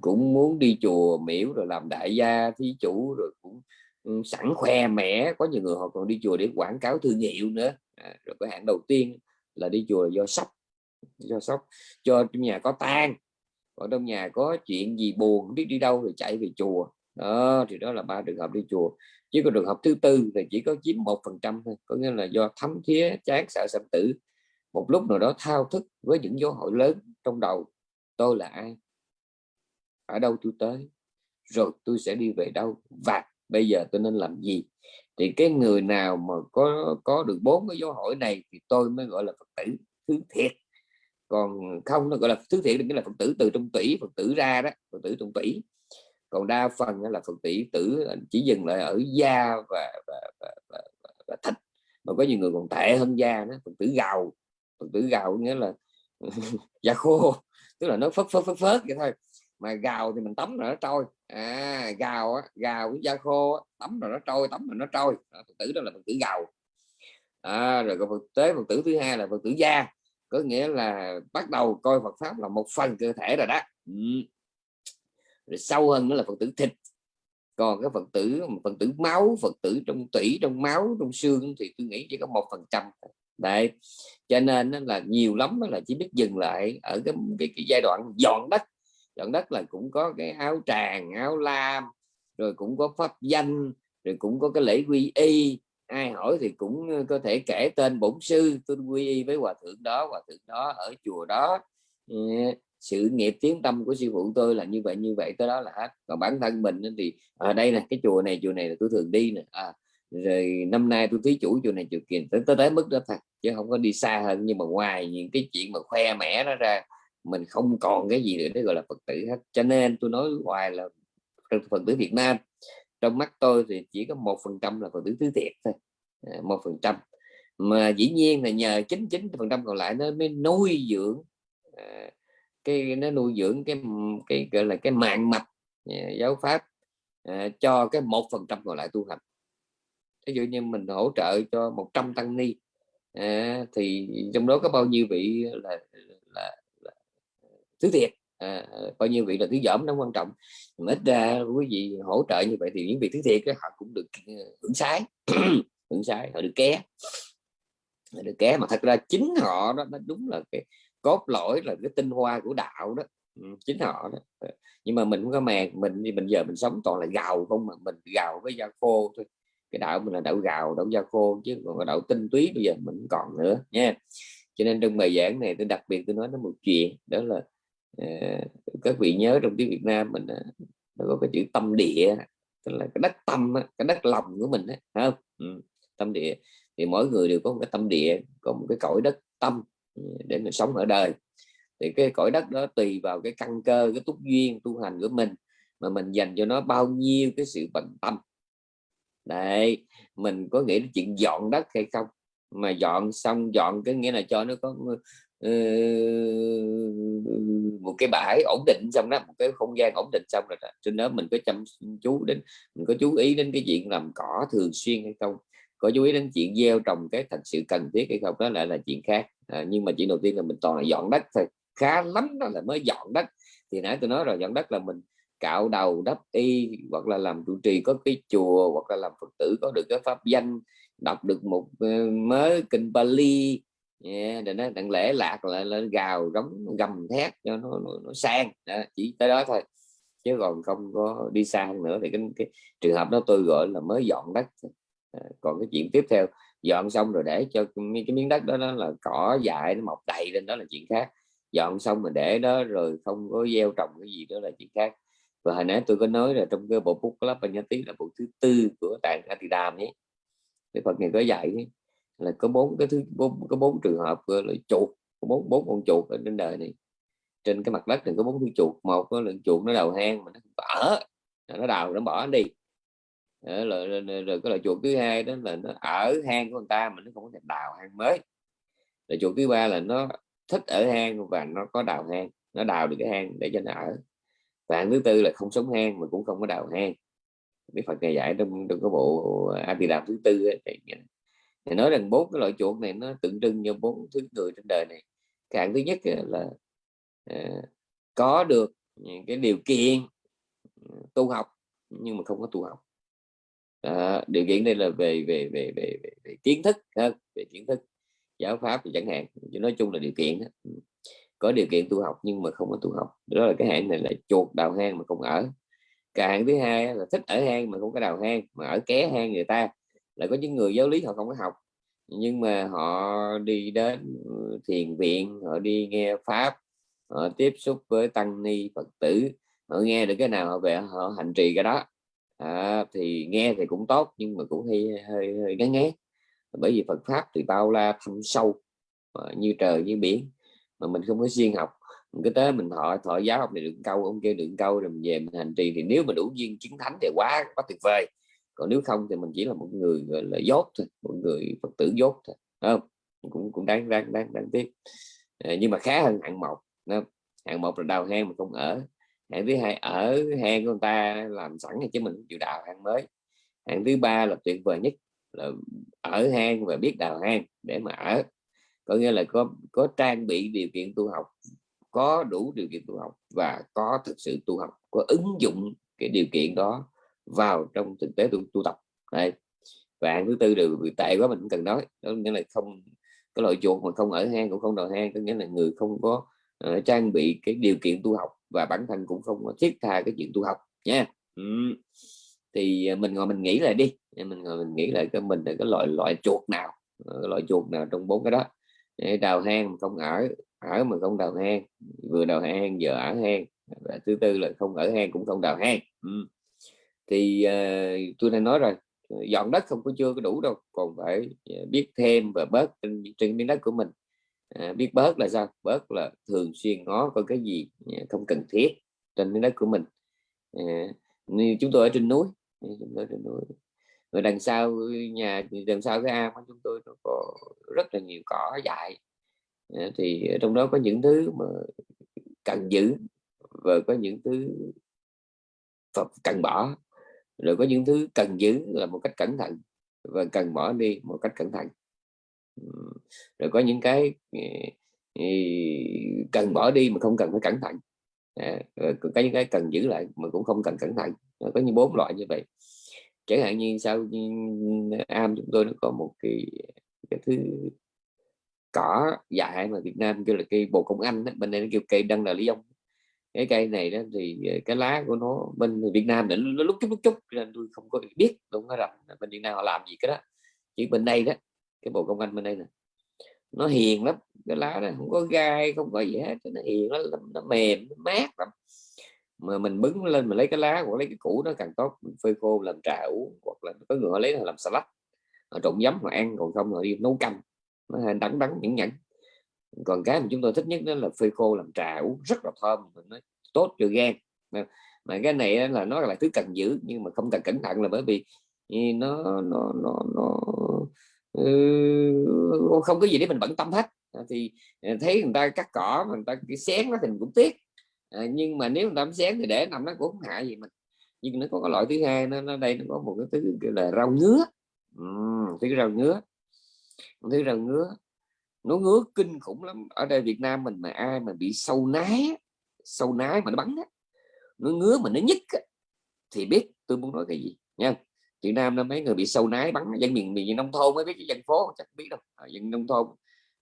cũng muốn đi chùa miễu rồi làm đại gia thí chủ rồi cũng sẵn khoe mẻ. Có nhiều người họ còn đi chùa để quảng cáo thương hiệu nữa. À, rồi cái hạng đầu tiên là đi chùa là do sốc do sốc cho trong nhà có tan còn trong nhà có chuyện gì buồn không biết đi đâu thì chạy về chùa. Đó thì đó là ba trường hợp đi chùa chứ có trường hợp thứ tư thì chỉ có chiếm một phần trăm thôi, có nghĩa là do thấm thía, chán, sợ sanh tử. Một lúc nào đó thao thức với những dấu hỏi lớn trong đầu, tôi là ai? Ở đâu tôi tới? Rồi tôi sẽ đi về đâu? Và bây giờ tôi nên làm gì? Thì cái người nào mà có có được bốn cái dấu hỏi này thì tôi mới gọi là phật tử, thứ thiệt. Còn không, nó gọi là thứ thiệt nghĩa là phật tử từ trong tủy, phật tử ra đó, phật tử trong tủy còn đa phần là phật tử tử chỉ dừng lại ở da và, và, và, và, và, và thịt. Mà có nhiều người còn tệ hơn da nữa phật tử gào. Phật tử gào nghĩa là da khô tức là nó phớt phớt phớt phớt vậy thôi. Mà gào thì mình tắm rồi nó trôi. À gào á gào với da khô tắm rồi nó trôi tắm rồi nó trôi. Phật tử đó là phật tử gào. À, rồi còn phật tế phật tử thứ hai là phật tử da. Có nghĩa là bắt đầu coi Phật pháp là một phần cơ thể rồi đó. Ừ rồi sâu hơn nữa là Phật tử thịt. Còn cái Phật tử Phật tử máu Phật tử trong tủy trong máu trong xương thì tôi nghĩ chỉ có một phần trăm đấy. Cho nên là nhiều lắm là chỉ biết dừng lại ở cái, cái, cái giai đoạn dọn đất. Dọn đất là cũng có cái áo tràng áo lam rồi cũng có pháp danh rồi cũng có cái lễ quy y. Ai hỏi thì cũng ờ, có thể kể tên bổn sư. Tôi quy y với hòa thượng đó hòa thượng đó ở chùa đó. Ờ, sự nghiệp tiến tâm của sư phụ tôi là như vậy như vậy tới đó là hết. Còn bản thân mình thì ở à, đây là cái chùa này chùa này là tôi thường đi nè à, rồi năm nay tôi thí chủ chùa này chùa kia tới tới, tới mức đó thôi chứ không có đi xa hơn. Nhưng mà ngoài những cái chuyện mà khoe mẽ nó ra mình không còn cái gì nữa để gọi là phật tử hết. Cho nên tôi nói hoài là phật tử Việt Nam trong mắt tôi thì chỉ có một phần trăm là phật tử thứ thiệt thôi à, một phần trăm. Mà dĩ nhiên là nhờ 99 phần trăm còn lại nó mới nuôi dưỡng à, cái nó nuôi dưỡng cái cái gọi là cái mạng mạch à, giáo pháp à, cho cái một phần trăm còn lại tu hành. Ví dụ như mình hỗ trợ cho 100 tăng ni à, thì trong đó có bao nhiêu vị là, là, là thứ thiệt à, bao nhiêu vị là thứ dởm nó quan trọng. Mà ít ra quý vị hỗ trợ như vậy thì những vị thứ thiệt đó, họ cũng được hưởng sái hưởng sái họ được ké. Họ được ké mà thật ra chính họ đó nó đúng là cái cốt lõi là cái tinh hoa của đạo đó. Ừ, chính họ đó. Ừ, nhưng mà mình không có màng mình thì mình giờ mình sống toàn là gạo không mà mình gạo với da khô thôi. Cái đạo mình là đạo gạo đạo da khô chứ còn đạo tinh túy bây giờ mình còn nữa nha. Cho nên trong bài giảng này tôi đặc biệt tôi nói nó một chuyện đó là uh, các vị nhớ trong tiếng Việt Nam mình uh, nó có cái chữ tâm địa tức là cái đất tâm cái đất lòng của mình ấy, không? Ừ, tâm địa. Thì mỗi người đều có một cái tâm địa có một cái cõi đất tâm để mình sống ở đời. Thì cái cõi đất đó tùy vào cái căn cơ cái túc duyên tu hành của mình mà mình dành cho nó bao nhiêu cái sự bận tâm. Đấy mình có nghĩ đến chuyện dọn đất hay không? Mà dọn xong dọn cái nghĩa là cho nó có uh, một cái bãi ổn định xong đó một cái không gian ổn định xong rồi đó. trên đó mình có chăm chú đến mình có chú ý đến cái chuyện làm cỏ thường xuyên hay không? Có chú ý đến chuyện gieo trồng cái thật sự cần thiết hay không? Đó lại là chuyện khác. À, nhưng mà chuyện đầu tiên là mình toàn là dọn đất thôi. Khá lắm đó là mới dọn đất. Thì nãy tôi nói rồi dọn đất là mình cạo đầu đắp y hoặc là làm trụ trì có cái chùa hoặc là làm phật tử có được cái pháp danh đọc được một ờ, uh, mới kinh Bali yeah, để nó đặng lễ lạc là lên gào rống gầm thét cho nó, nó, nó sang. Đó, chỉ tới đó thôi. Chứ còn không có đi sang nữa. Thì cái, cái trường hợp đó tôi gọi là mới dọn đất còn cái chuyện tiếp theo dọn xong rồi để cho cái miếng đất đó, đó là cỏ dại nó mọc đầy lên đó là chuyện khác. Dọn xong mà để đó rồi không có gieo trồng cái gì đó là chuyện khác. Và hồi nãy tôi có nói là trong cái bộ phúc lớp nhớ tí là bộ thứ tư của tạng Atidam nhé Đức Phật này có dạy ấy, là có bốn cái thứ bốn có bốn trường hợp là chuột có bốn bốn con chuột ở trên đời này. Trên cái mặt đất này có bốn thứ chuột một là chuột nó đầu hang mà nó ở nó đào nó bỏ nó đi rồi, rồi, rồi, rồi cái loại chuột thứ hai đó là nó ở hang của người ta mà nó không có thể đào hang mới. Rồi chuột thứ ba là nó thích ở hang và nó có đào hang nó đào được cái hang để cho nó ở. Và thứ tư là không sống hang mà cũng không có đào hang. Biết Phật này dạy trong, trong cái bộ A Di Đà thứ tư ấy, thì, thì nói rằng bốn cái loại chuột này nó tượng trưng cho bốn thứ người trên đời này. Cái hạng thứ nhất là à, có được cái điều kiện ừ, tu học nhưng mà không có tu học à, điều kiện đây là về về về về, về, về kiến thức ha, về kiến thức giáo pháp thì chẳng hạn nói chung là điều kiện đó. có điều kiện tu học nhưng mà không có tu học. Đó là cái hạng này là chuột đào hang mà không ở. Cái hạng thứ hai là thích ở hang mà không có đào hang mà ở ké hang người ta. Là có những người giáo lý họ không có học nhưng mà họ đi đến ừ, thiền viện họ đi nghe pháp họ tiếp xúc với tăng ni phật tử họ nghe được cái nào họ về họ hành trì cái đó à, thì nghe thì cũng tốt nhưng mà cũng hơi hơi, hơi ngán ngán. Bởi vì Phật pháp thì bao la thâm sâu ờ, như trời như biển mà mình không có xuyên học. Mình cứ tới mình thọ thọ giáo học này được câu ông kia được câu rồi mình về mình hành trì. Thì nếu mà đủ duyên chứng thánh thì quá quá tuyệt vời. Còn nếu không thì mình chỉ là một người gọi là dốt thôi một người phật tử dốt thôi không? Cũng cũng đáng đáng đáng đáng tiếc. À, nhưng mà khá hơn hạng một không? hạng một là đào hang mà không ở hạng thứ hai ở hang của người ta làm sẵn chứ mình chịu đào hang mới. Hạng thứ ba là tuyệt vời nhất là ở hang và biết đào hang để mà ở. Có nghĩa là có có trang bị điều kiện tu học có đủ điều kiện tu học và có thực sự tu học có ứng dụng cái điều kiện đó vào trong thực tế tu, tu tập. Đây. và hạng thứ tư đều bị tệ quá mình cũng cần nói. Đó nghĩa là không cái loại chuột mà không ở hang cũng không đào hang có nghĩa là người không có uh, trang bị cái điều kiện tu học và bản thân cũng không thiết tha cái chuyện tu học nha. Ừ. thì à, mình ngồi mình nghĩ lại đi. Mình ngồi mình nghĩ lại cái mình là cái loại loại chuột nào cái loại chuột nào trong bốn cái đó. Đào hang không ở ở mà không đào hang vừa đào hang giờ ở hang và thứ tư là không ở hang cũng không đào hang. Ừ. thì uh, tôi đã nói rồi dọn đất không có chưa có đủ đâu còn phải à, biết thêm và bớt trên, trên miếng đất của mình à, biết bớt là sao? Bớt là thường xuyên ngó có cái gì à, không cần thiết trên miếng đất của mình. À, như chúng tôi ở trên núi à, chúng tôi trên núi. Rồi đằng sau nhà đằng sau cái ao của chúng tôi nó có rất là nhiều cỏ dại. À, thì trong đó có những thứ mà cần giữ và có những thứ cần bỏ. Rồi có những thứ cần giữ là một cách cẩn thận và cần bỏ đi một cách cẩn thận rồi có những cái cần bỏ đi mà không cần phải cẩn thận à, có những cái cần giữ lại mà cũng không cần cẩn thận có như bốn loại như vậy chẳng hạn như sau am chúng tôi nó có một cái, cái thứ cỏ dại mà Việt Nam kêu là cây bồ công anh đó. bên đây nó kêu cây đăng là lý ông cái cây này đó thì ờ, cái lá của nó bên Việt Nam nó lúc chút lúc chút nên tôi không có biết đúng không? Rằng bên Việt Nam họ làm gì cái đó chỉ bên đây đó cái bộ công anh bên đây nè. Nó hiền lắm cái lá này không có gai không có gì hết nó hiền nó, nó mềm nó mát lắm. Mà mình bứng lên mình lấy cái lá hoặc lấy cái củ nó càng tốt mình phơi khô làm trà uống hoặc là có người lấy làm salad. Họ trộn giấm họ ăn còn không họ đi nấu canh. Nó đắng đắng nhẫn nhẫn. Còn cái mà chúng tôi thích nhất đó là phơi khô làm trà uống rất là thơm nó tốt cho gan. Mà cái này là nó là thứ cần giữ nhưng mà không cần cẩn thận là bởi vì ừ, nó nó nó nó ừ, không có gì để mình bận tâm hết. À, thì à, thấy người ta cắt cỏ mà người ta cái xén nó thì mình cũng tiếc. À, nhưng mà nếu người ta xén thì để nằm nó cũng không hại gì mình. Nhưng nó có cái loại thứ hai nó, nó đây nó có một cái thứ gọi là rau ngứa. Ừ, thứ rau ngứa. Thứ rau ngứa. Nó ngứa kinh khủng lắm. Ở đây Việt Nam mình mà ai mà bị sâu nái sâu nái mà nó bắn á nó ngứa mà nó nhức thì biết tôi muốn nói cái gì nha chị Nam nó mấy người bị sâu nái bắn dân miền miền nông thôn mới biết cái dân phố chắc biết đâu à, dân nông thôn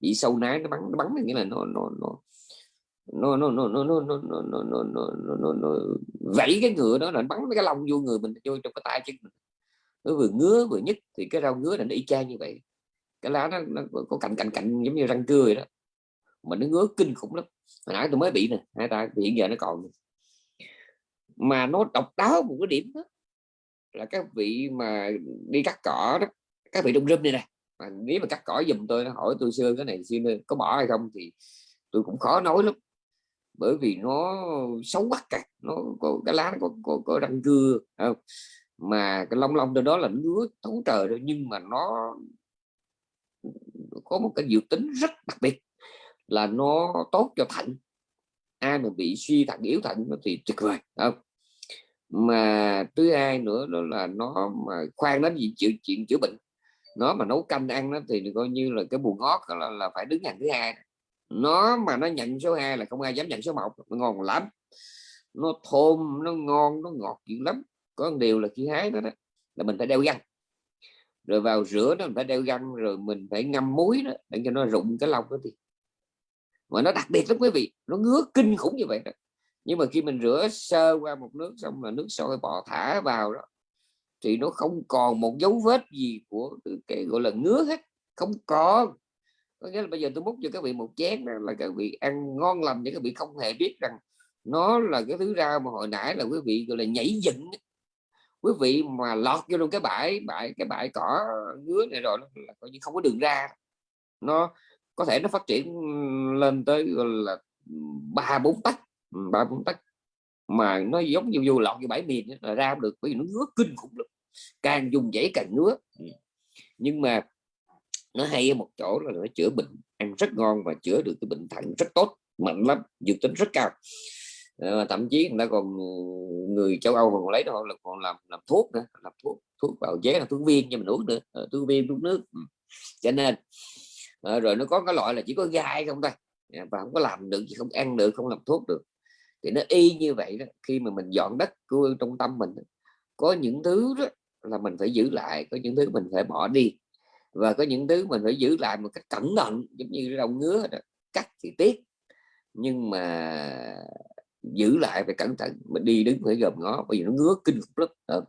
bị sâu nái nó bắn nó bắn nghĩa là nó nó nó nó nó nó nó nó nó nó nó nó nó nó nó nó vẫy cái ngựa đó là bắn cái lông vô người mình vô trong cái tay chân mình nó vừa ngứa vừa nhức thì cái rau ngứa là nó y chang như vậy cái lá nó, nó có cạnh cạnh cạnh giống như răng cưa vậy đó mà nó ngứa kinh khủng lắm hồi nãy tôi mới bị nè hai ta hiện giờ nó còn mà nó độc đáo một cái điểm đó là các vị mà đi cắt cỏ đó các vị trong râm này nè. Mà nếu mà cắt cỏ giùm tôi nó hỏi tôi xưa cái này xin có bỏ hay không thì tôi cũng khó nói lắm. Bởi vì nó xấu quá cả nó có cái lá nó có, có, có răng cưa không? mà cái long long trên đó là ngứa thấu trời rồi nhưng mà nó có một cái dự tính rất đặc biệt là nó tốt cho thận ai mà bị suy thận yếu thận thì tuyệt vời không? Mà thứ hai nữa đó là nó mà khoan đến gì chịu chuyện chữa bệnh. Nó mà nấu canh ăn nó thì coi như là cái buồn ngót là, là phải đứng hàng thứ hai. Nó mà nó nhận số 2 là không ai dám nhận số 1 nó ngon lắm. Nó thơm nó ngon nó ngọt dữ lắm. Có một điều là khi hái đó, đó là mình phải đeo găng. Rồi vào rửa nó mình phải đeo găng rồi mình phải ngâm muối đó để cho nó rụng cái lông đó thì mà nó đặc biệt lắm quý vị nó ngứa kinh khủng như vậy đó nhưng mà khi mình rửa sơ qua một nước xong là nước sôi bò thả vào đó, thì nó không còn một dấu vết gì của cái gọi là ngứa hết, không còn có nghĩa là bây giờ tôi múc cho các vị một chén đó là các vị ăn ngon lành để các vị không hề biết rằng nó là cái thứ rau mà hồi nãy là quý vị gọi là nhảy dựng quý vị mà lọt vô luôn cái bãi bãi, cái bãi cỏ ngứa này rồi là coi như không có đường ra. Nó có thể nó phát triển lên tới gọi là ba, bốn tấc ba bốn tắt. Mà nó giống như vô lọt như bãi miền là ra được bởi vì nó ngứa kinh khủng lắm. Càng dùng dãy càng ngứa. Ừ. Nhưng mà nó hay ở một chỗ là nó chữa bệnh ăn rất ngon và chữa được cái bệnh thận rất tốt mạnh lắm dược tính rất cao. À, thậm chí người ta còn người châu Âu còn lấy đó là còn làm làm thuốc nữa làm thuốc thuốc bào chế là thuốc viên cho mình uống nữa. À, thuốc viên thuốc nước. Ừ. Cho nên à, rồi nó có cái loại là chỉ có gai không thôi. Và không có làm được không ăn được không làm thuốc được thì nó y như vậy đó khi mà mình dọn đất của trong tâm mình có những thứ đó là mình phải giữ lại có những thứ mình phải bỏ đi. Và có những thứ mình phải giữ lại một cách cẩn thận giống như rau ngứa đó. cắt thì tiếc. Nhưng mà giữ lại phải cẩn thận mình đi đứng phải gồm ngó bởi vì nó ngứa kinh khủng lắm. Ờ.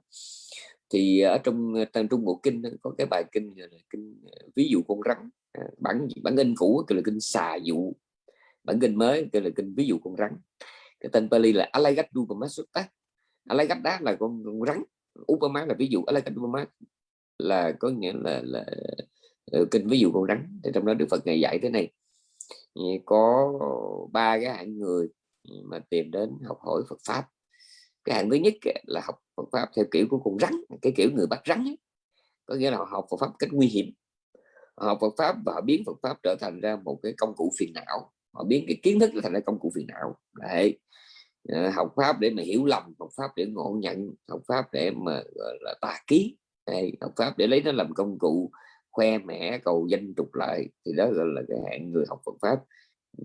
Thì ở trong ờ, trong trung bộ kinh có cái bài kinh là kinh ờ, ví dụ con rắn. À, bản bản in cũ kêu là kinh xà dụ. Bản kinh mới kêu là kinh ví dụ con rắn cái tên Pali là Alagadupama Sutta Alagada là con, con rắn Upama là ví dụ Alagadupama là có nghĩa là, là ừ, kinh ví dụ con rắn. Thì trong đó Đức Phật ngày dạy thế này ừ, có ba cái hạng người ừ, mà tìm đến học hỏi Phật pháp. Cái hạng thứ nhất là học Phật pháp theo kiểu của con rắn cái kiểu người bắt rắn ấy. có nghĩa là học Phật pháp cách nguy hiểm. Học Phật pháp và biến Phật pháp trở thành ra một cái công cụ phiền não họ biến cái kiến thức trở thành cái công cụ phiền não. Đấy. Ờ, học pháp để mà hiểu lầm học pháp để ngộ nhận học pháp để mà gọi là tà ký. Đấy, học pháp để lấy nó làm công cụ khoe mẽ cầu danh trục lợi. Thì đó gọi là cái hạng người học Phật pháp.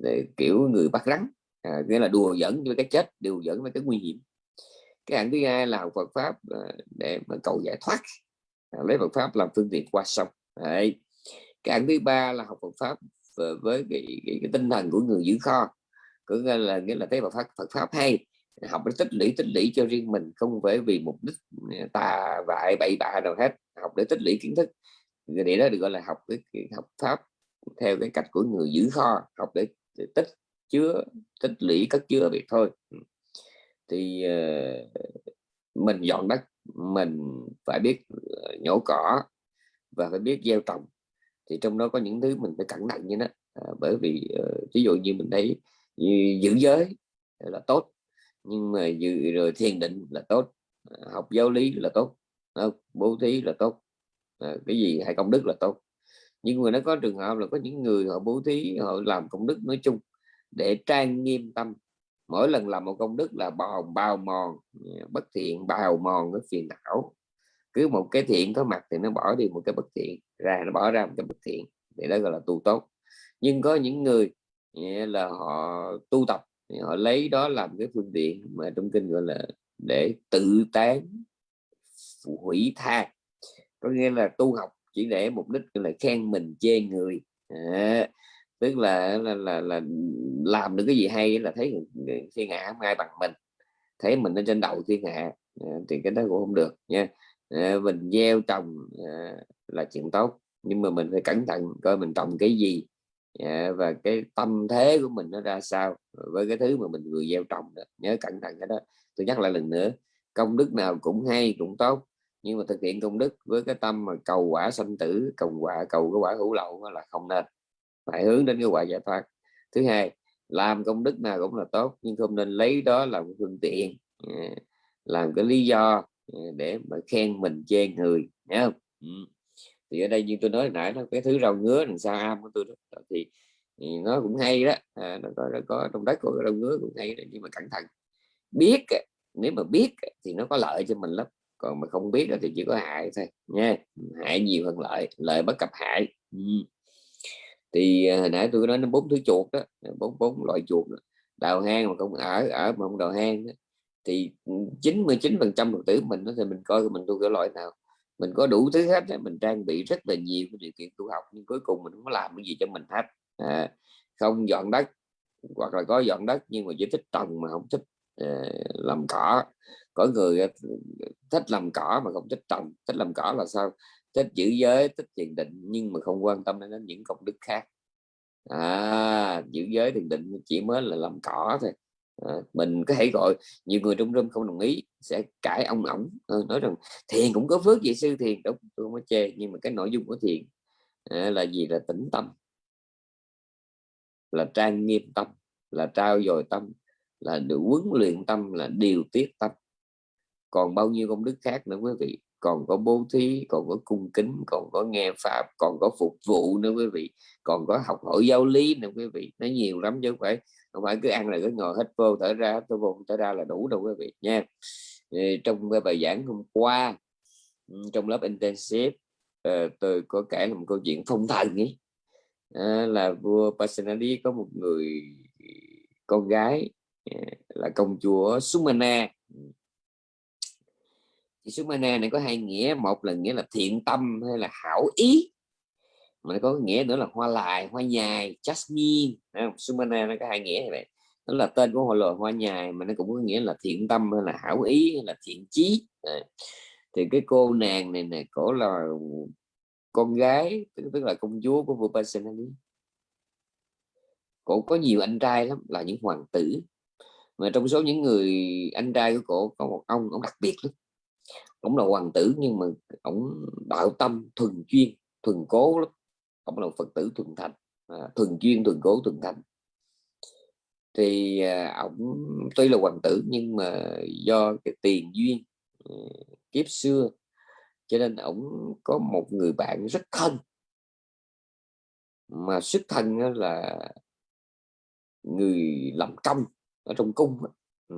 Để kiểu người bắt rắn. À, nghĩa là đùa dẫn với cái chết đùa dẫn với cái nguy hiểm. Cái hạng thứ hai là học Phật pháp à, để mà cầu giải thoát. À, lấy Phật pháp làm phương tiện qua sông. Đấy. cái hạng thứ ba là học Phật pháp với cái, cái, cái tinh thần của người giữ kho. Có nghĩa là nghĩa là thấy Phật pháp Phật pháp hay học để tích lũy tích lũy cho riêng mình không phải vì mục đích ừ, tà vại bậy bạ nào hết. Học để tích lũy kiến thức. Để đó được gọi là học cái học pháp theo cái cách của người giữ kho học để, để tích chứa tích lũy cất chứa việc thôi. Ừ. Thì uh, mình dọn đất mình phải biết ờ, nhổ cỏ và phải biết gieo trồng thì trong đó có những thứ mình phải cẩn thận như đó. À, bởi vì ờ, uh, ví dụ như mình thấy như giữ giới là tốt nhưng mà giữ rồi thiền định là tốt à, học giáo lý là tốt à, bố thí là tốt à, cái gì hay công đức là tốt. Nhưng mà nó có trường hợp là có những người họ bố thí họ làm công đức nói chung để trang nghiêm tâm. Mỗi lần làm một công đức là bào bao mòn à, bất thiện bào mòn cái phiền não cứ một cái thiện có mặt thì nó bỏ đi một cái bất thiện ra nó bỏ ra một cái bất thiện. Thì đó gọi là tu tốt. Nhưng có những người là họ tu tập họ lấy đó làm cái phương tiện mà trong kinh gọi là để tự tán hủy tha. Có nghĩa là tu học chỉ để mục đích là khen mình chê người. À, tức là là, là là làm được cái gì hay là thấy thiên hạ không ai bằng mình thấy mình ở trên đầu thiên hạ. À, thì cái đó cũng không được nha. Ờ, mình gieo trồng ờ, là chuyện tốt, nhưng mà mình phải cẩn thận coi mình trồng cái gì ờ, và cái tâm thế của mình nó ra sao với cái thứ mà mình vừa gieo trồng đó. nhớ cẩn thận cái đó, tôi nhắc lại lần nữa, công đức nào cũng hay, cũng tốt, nhưng mà thực hiện công đức với cái tâm mà cầu quả sanh tử, cầu quả, cầu cái quả hữu lậu là không nên, phải hướng đến cái quả giải thoát thứ hai, làm công đức nào cũng là tốt, nhưng không nên lấy đó làm phương tiện làm cái lý do Ừ, để mà khen mình chê người nhớ không ừ. thì ở đây như tôi nói nãy nó cái thứ rau ngứa đằng sau am của tôi đó thì, thì nó cũng hay đó à, nó có nó có trong đất của rau ngứa cũng hay đó, nhưng mà cẩn thận biết nếu mà biết thì nó có lợi cho mình lắm còn mà không biết thì chỉ có hại thôi nha hại nhiều hơn lợi lợi bất cập hại ừ. thì à, hồi nãy tôi nói nó bốn thứ chuột đó bốn bốn loại chuột đó. đào hang mà không ở ở mà không đào hang đó thì ừ, 99 phần trăm phật tử mình thì mình coi mình tu cái loại nào mình có đủ thứ hết mình trang bị rất là nhiều cái điều kiện tu học nhưng cuối cùng mình không có làm cái gì cho mình hết. À, không dọn đất hoặc là có dọn đất nhưng mà chỉ thích trồng mà không thích uh, làm cỏ. Có người thích làm cỏ mà không thích trồng. Thích làm cỏ là sao? Thích giữ giới thích thiền định nhưng mà không quan tâm đến những công đức khác. À giữ giới thiền định chỉ mới là làm cỏ thôi à, mình có thể gọi nhiều người trong râm không đồng ý sẽ cãi ông ổng ờ, nói rằng thiền cũng có phước vậy sư thiền đúng tôi không có chê nhưng mà cái nội dung của thiền à, là gì? Là tĩnh tâm là trang nghiêm tâm là trao dồi tâm là được huấn luyện tâm là điều tiết tâm. Còn bao nhiêu công đức khác nữa quý vị còn có bố thí còn có cung kính còn có nghe pháp còn có phục vụ nữa quý vị còn có học hỏi giáo lý nữa quý vị nó nhiều lắm chứ không phải không phải cứ ăn là cứ ngồi hết vô, thở ra tôi vô thở ra là đủ đâu quý vị nha. Trong cái bài giảng hôm qua ừ, trong lớp intensive ờ, tôi có kể là một câu chuyện phong thần ấy là vua Pasenadi có một người, con gái à, là công chúa Sumana. Ừ. Thì Sumana này có hai nghĩa, một là nghĩa là thiện tâm hay là hảo ý mà nó có nghĩa nữa là hoa lại hoa nhài jasmine. Sumana nó có hai nghĩa này nó là tên của hoa loài hoa nhài mà nó cũng có nghĩa là thiện tâm hay là hảo ý hay là thiện chí. Thì cái cô nàng này này cổ là con gái tức, tức là công chúa của vua Pasenadi. Cổ có nhiều anh trai lắm là những hoàng tử. Mà trong số những người anh trai của cổ có một ông ông đặc biệt lắm. Ông là hoàng tử nhưng mà ông đạo tâm thuần chuyên thuần cố lắm ông là phật tử thuần thành à, thuần chuyên thuần cố thuần thành. Thì à, ông tuy là hoàng tử nhưng mà do cái tiền duyên à, kiếp xưa cho nên ông có một người bạn rất thân. Mà xuất thân là người làm công ở trong cung ừ.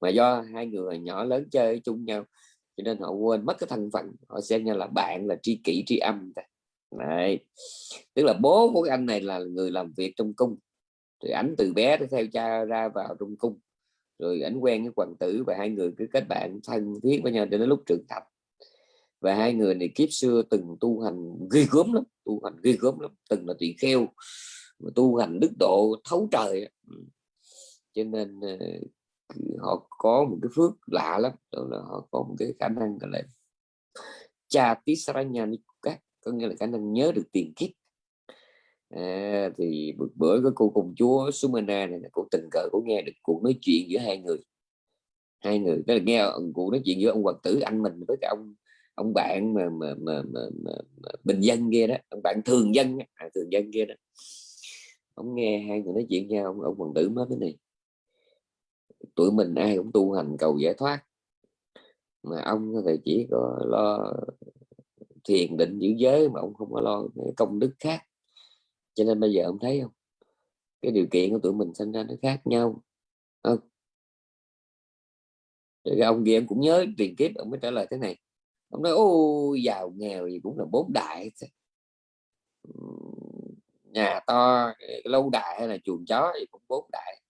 mà do hai người nhỏ lớn chơi chung nhau cho nên họ quên mất cái thân phận. Họ xem như là bạn là tri kỷ tri âm Đấy. tức là bố của cái anh này là người làm việc trong cung. Thì ảnh từ bé đã theo cha ra vào trong cung. Rồi ảnh quen với hoàng tử và hai người cứ kết bạn, thân thiết với nhau cho đến lúc trưởng thành. Và hai người này kiếp xưa từng tu hành ghi gớm lắm, tu hành ghi gớm lắm, từng là tỳ kheo tu hành đức độ thấu trời ừ. cho nên ờ, họ có một cái phước lạ lắm, đó là họ có một cái khả năng gọi là cha Tisaranya có nghĩa là khả năng nhớ được tiền kiếp. À, thì bữa, bữa cái cô công chúa Sumana này cô tình cờ cô nghe được cuộc nói chuyện giữa hai người. Hai người tức là nghe cuộc nói chuyện giữa ông hoàng tử anh mình với cả ông ông bạn mà mà, mà, mà, mà, mà bình dân kia đó ông bạn thường dân à, thường dân kia đó. Ông nghe hai người nói chuyện nhau ông, ông hoàng tử nói thế này tụi mình ai cũng tu hành cầu giải thoát mà ông thì chỉ có lo thiền định giữ giới mà ông không có lo công đức khác. Cho nên bây giờ ông thấy không? Cái điều kiện của tụi mình sinh ra nó khác nhau. Không? Rồi cái ông kia ông cũng nhớ tiền kiếp, ông mới trả lời thế này. Ông nói ô giàu nghèo gì cũng là bốn đại nhà to lâu đại hay là chuồng chó thì cũng bốn đại.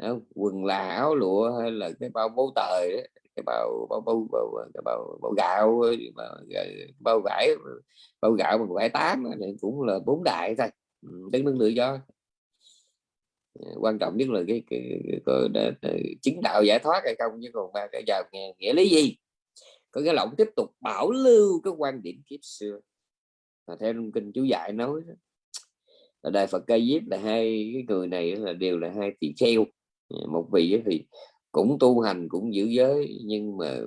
Không? quần là áo lụa hay là cái bao bố tời cái bao bao bao bao, cái bao, ờ, bao gạo mà bao vải bao gạo bằng vải tám này cũng là bốn đại thôi. Đất nước tự do. Ờ, quan trọng nhất là cái, cái, cái, cái, cái chứng đạo giải thoát hay không chứ còn ba cái vào nghe nghĩa lý gì? Có cái lỏng tiếp tục bảo lưu cái quan điểm kiếp xưa. Và theo kinh chú dạy nói là đại phật ca diếp là hai cái người này là đều là hai tỷ kheo. Ờ, một vị thì cũng tu hành, cũng giữ giới, nhưng mà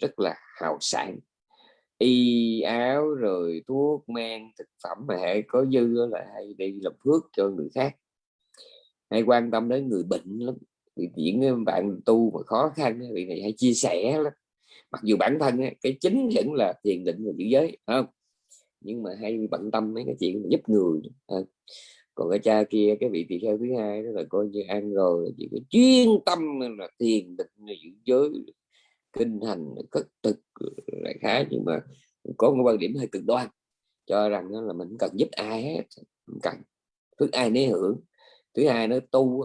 rất là hào sản y áo rồi thuốc, men, thực phẩm mà hệ có dư là hay đi làm phước cho người khác. Hay quan tâm đến người bệnh lắm. Vì những bạn tu mà khó khăn vì này hay chia sẻ lắm. Mặc dù bản thân cái chính vẫn là thiền định và giữ giới không? Nhưng mà hay bận tâm mấy cái chuyện giúp người còn cái cha kia, cái vị tỳ kheo thứ hai đó là coi như ăn rồi, chỉ có chuyên tâm là thiền định giữ giới, kinh hành cất thực lại khá. Nhưng mà có một quan điểm hơi cực đoan, cho rằng là mình cần giúp ai hết mình cần. Thứ ai nấy hưởng, thứ hai nó tu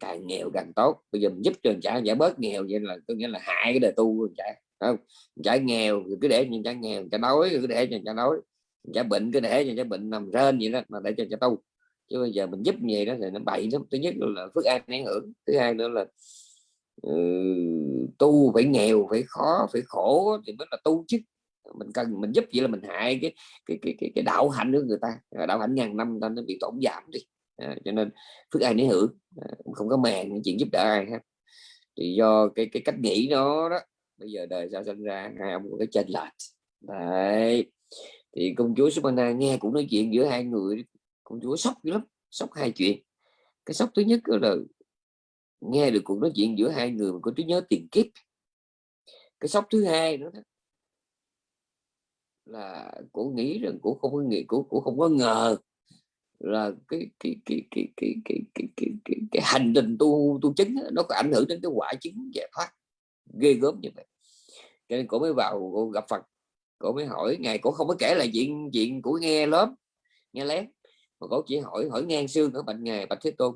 càng nghèo càng tốt. Bây giờ mình giúp cho người trả giải bớt nghèo vậy là có nghĩa là hại cái đời tu của trả không? Trả nghèo cứ để cho trả nghèo trả đói cứ để cho trả đói. Trả bệnh cứ để cho trả bệnh nằm rên vậy đó, mà để cho trả tu chứ bây giờ mình giúp như vậy đó thì nó bậy lắm. Thứ nhất là phước an nấy hưởng thứ hai nữa là uh, tu phải nghèo phải khó phải khổ thì mới là tu chứ. Mình cần mình giúp vậy là mình hại cái cái cái cái, cái đạo hạnh của người ta. Đạo hạnh ngàn năm ta nó bị tổn giảm đi. À, cho nên phước ai nấy hưởng. À, không có màng chuyện giúp đỡ ai hết. Thì do cái cái cách nghĩ nó đó bây giờ đời sao sinh ra hai ông có cái chênh lệch. Đấy. Thì công chúa Subhana nghe cũng nói chuyện giữa hai người công chúa sốc lắm sốc hai chuyện. Cái sốc thứ nhất là nghe được cuộc nói chuyện giữa hai người mà có trí nhớ tiền kiếp. Cái sốc thứ hai nữa đó là cô nghĩ rằng cô không có nghĩ cô, cô không có ngờ là cái cái cái cái cái cái cái cái, cái, cái hành trình tu tu chứng nó có ảnh hưởng đến cái quả chứng giải thoát. Ghê gớm như vậy. Cho nên cô mới vào cô gặp Phật cô mới hỏi ngài cô không có kể là chuyện chuyện của nghe lớp nghe lén mà cổ chỉ hỏi hỏi ngang xương ở bệnh nghề bạch thế tôn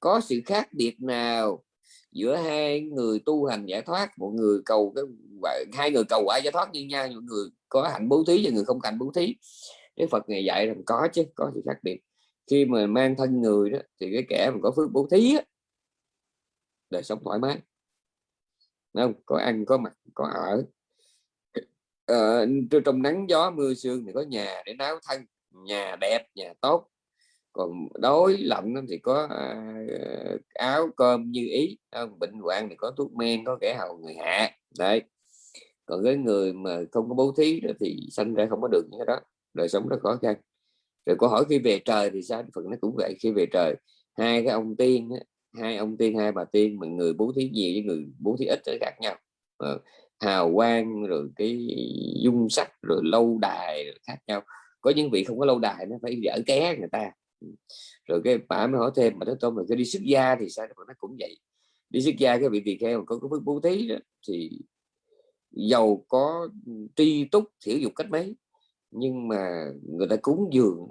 có sự khác biệt nào giữa hai người tu hành giải thoát một người cầu cái hai người cầu quả giải thoát như nhau những người có hạnh bố thí và người không hạnh bố thí? Đức Phật ngày dạy rằng có chứ có sự khác biệt. Khi mà mang thân người đó thì cái kẻ mà có phước bố thí á, đời sống thoải mái. Không? Có ăn có mặc có ở. Ờ, trong nắng gió mưa sương thì có nhà để náo thân nhà đẹp nhà tốt còn đói lạnh thì có à, áo cơm như ý không? bệnh hoạn thì có thuốc men, có kẻ hầu, người hạ, đấy. Còn cái người mà không có bố thí đó thì sanh ra không có được như đó, đời sống rất khó khăn. Rồi có hỏi khi về trời thì sao? Phần nó cũng vậy, khi về trời, hai cái ông tiên hai ông tiên, hai bà tiên mà người bố thí nhiều với người bố thí ít khác nhau. Ờ, hào quang rồi cái dung sắc rồi lâu đài rồi khác nhau. Có những vị không có lâu đài nó phải dở ké người ta rồi cái bà mới hỏi thêm mà thế tôn là cái đi xuất gia thì sao? Nó cũng vậy. Đi xuất gia cái vị tỳ kheo có cái phước bố thí đó, thì giàu có tri túc thiểu dục cách mấy nhưng mà người ta cúng dường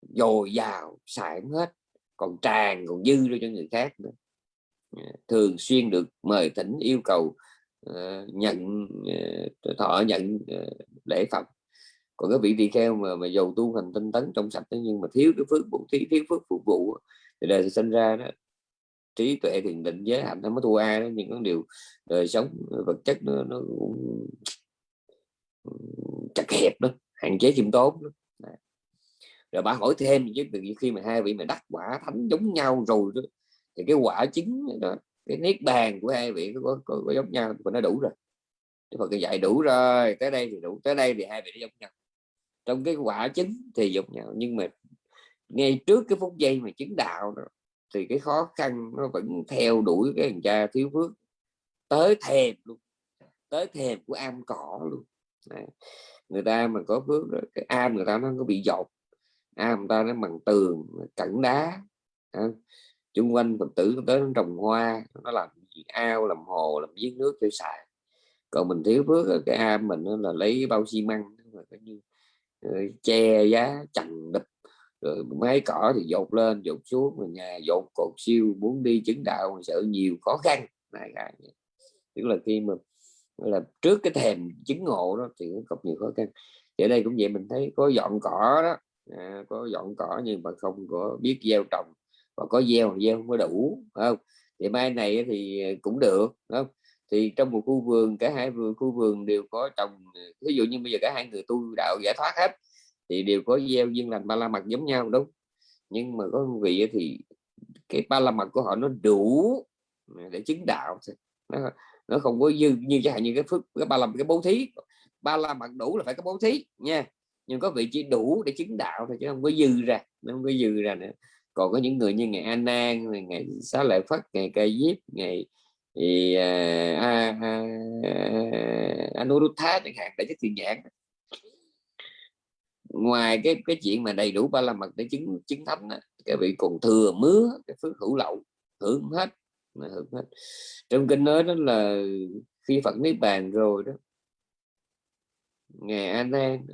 dồi dào xài hết còn tràn còn dư ra cho người khác nữa. Dạ, thường xuyên được mời thỉnh yêu cầu uh, nhận uh, thọ nhận uh, lễ phẩm còn cái vị tỳ kheo mà mà dầu tu hành tinh tấn trong sạch nhưng mà thiếu cái phước bổ thí thiếu phước phục vụ thì đời sinh ra đó. Trí tuệ thiền định giới hạnh nó mới thua ai đó nhưng có điều đời sống vật chất nó, nó cũng chặt hẹp đó hạn chế khiêm tốn đó. rồi bà hỏi thêm chứ khi mà hai vị mà đắc quả thánh giống nhau rồi đó thì cái quả chính đó cái niết bàn của hai vị có, có, có giống nhau và nó đủ rồi. Đức Phật dạy đủ rồi tới đây thì đủ tới đây thì hai vị nó giống nhau trong cái quả chính thì dục nhau nhưng mà ngay trước cái phút giây mà chứng đạo đó, thì cái khó khăn nó vẫn theo đuổi cái thằng cha thiếu phước. Tới thèm luôn tới thèm của am cỏ luôn. Đấy. người ta mà có phước đó, cái am người ta nó có bị dột. Am người ta nó bằng tường cẩn đá. Chung quanh phật tử tới nó trồng hoa nó làm ao làm hồ làm giếng nước cho xài còn mình thiếu phước cái am mình nó là lấy bao xi măng coi như rồi che giá chằng đập rồi mấy cỏ thì dột lên dột xuống rồi nhà dột cột siêu muốn đi chứng đạo sợ nhiều khó khăn. Này tức là khi mà là trước cái thèm chứng ngộ đó thì nó gặp nhiều khó khăn. Ở đây cũng vậy mình thấy có dọn cỏ đó à, có dọn cỏ nhưng mà không có biết gieo trồng. Và có gieo gieo không có đủ không? Thì mai này thì cũng được không? Thì trong một khu vườn cả hai vườn khu vườn đều có trồng ờ, ví dụ như bây giờ cả hai người tu đạo giải thoát hết thì đều có gieo duyên lành ba la mật giống nhau đúng. Nhưng mà có vị thì cái ba la mật của họ nó đủ để chứng đạo nó, nó không có dư như chẳng hạn như cái phước cái ba la cái bố thí. Ba la mật đủ là phải có bố thí nha nhưng có vị chỉ đủ để chứng đạo thôi chứ không có dư ra nó không có dư ra nữa. Còn có những người như ngày An Nan ngày Xá Lợi Phất ngày Ca Diếp ngày thì à, à, à, Anuruddha chẳng hạn để chất thiền nhãn ngoài cái cái chuyện mà đầy đủ ba la mật để chứng chứng thánh đó, cái vị còn thừa mứa cái phước hữu lậu hưởng hết mà hưởng hết. Trong kinh nói đó là khi Phật niết bàn rồi đó ngày an Nan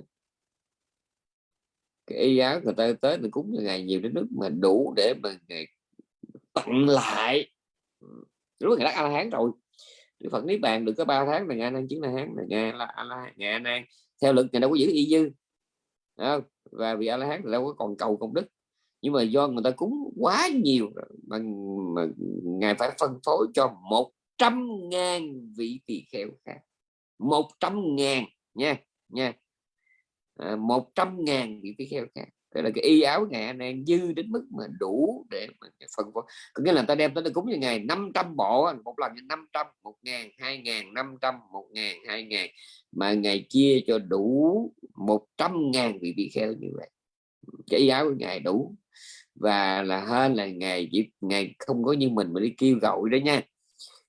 cái y áo người ta tới mình cúng ngày nhiều đến nước mà đủ để mà tặng lại lúc người đắc a la hán rồi. Đức Phật niết bàn được có ba tháng là nghe nan chứng la hán là nghe là a la nghe a nan theo lực ngày đâu có giữ y dư. Không? và vì a la hán đâu có còn cầu công đức. Nhưng mà do người ta cúng quá nhiều mà, mà ngài phải phân phối cho một trăm ngàn vị tỳ kheo khác. Một trăm ngàn nha nha. À, một trăm ngàn vị tỳ kheo khác tức là cái y áo ngày anh dư đến mức mà đủ để mà phần có nghĩa là ta đem tới cúng như ngày 500 bộ một lần như 500 một ngàn hai ngàn năm trăm một ngàn hai ngàn mà ngày chia cho đủ một trăm ngàn vị tỳ kheo như vậy. Cái y áo của ngài đủ. Và là hơn là ngày dịp ngày không có như mình mà đi kêu gọi đó nha.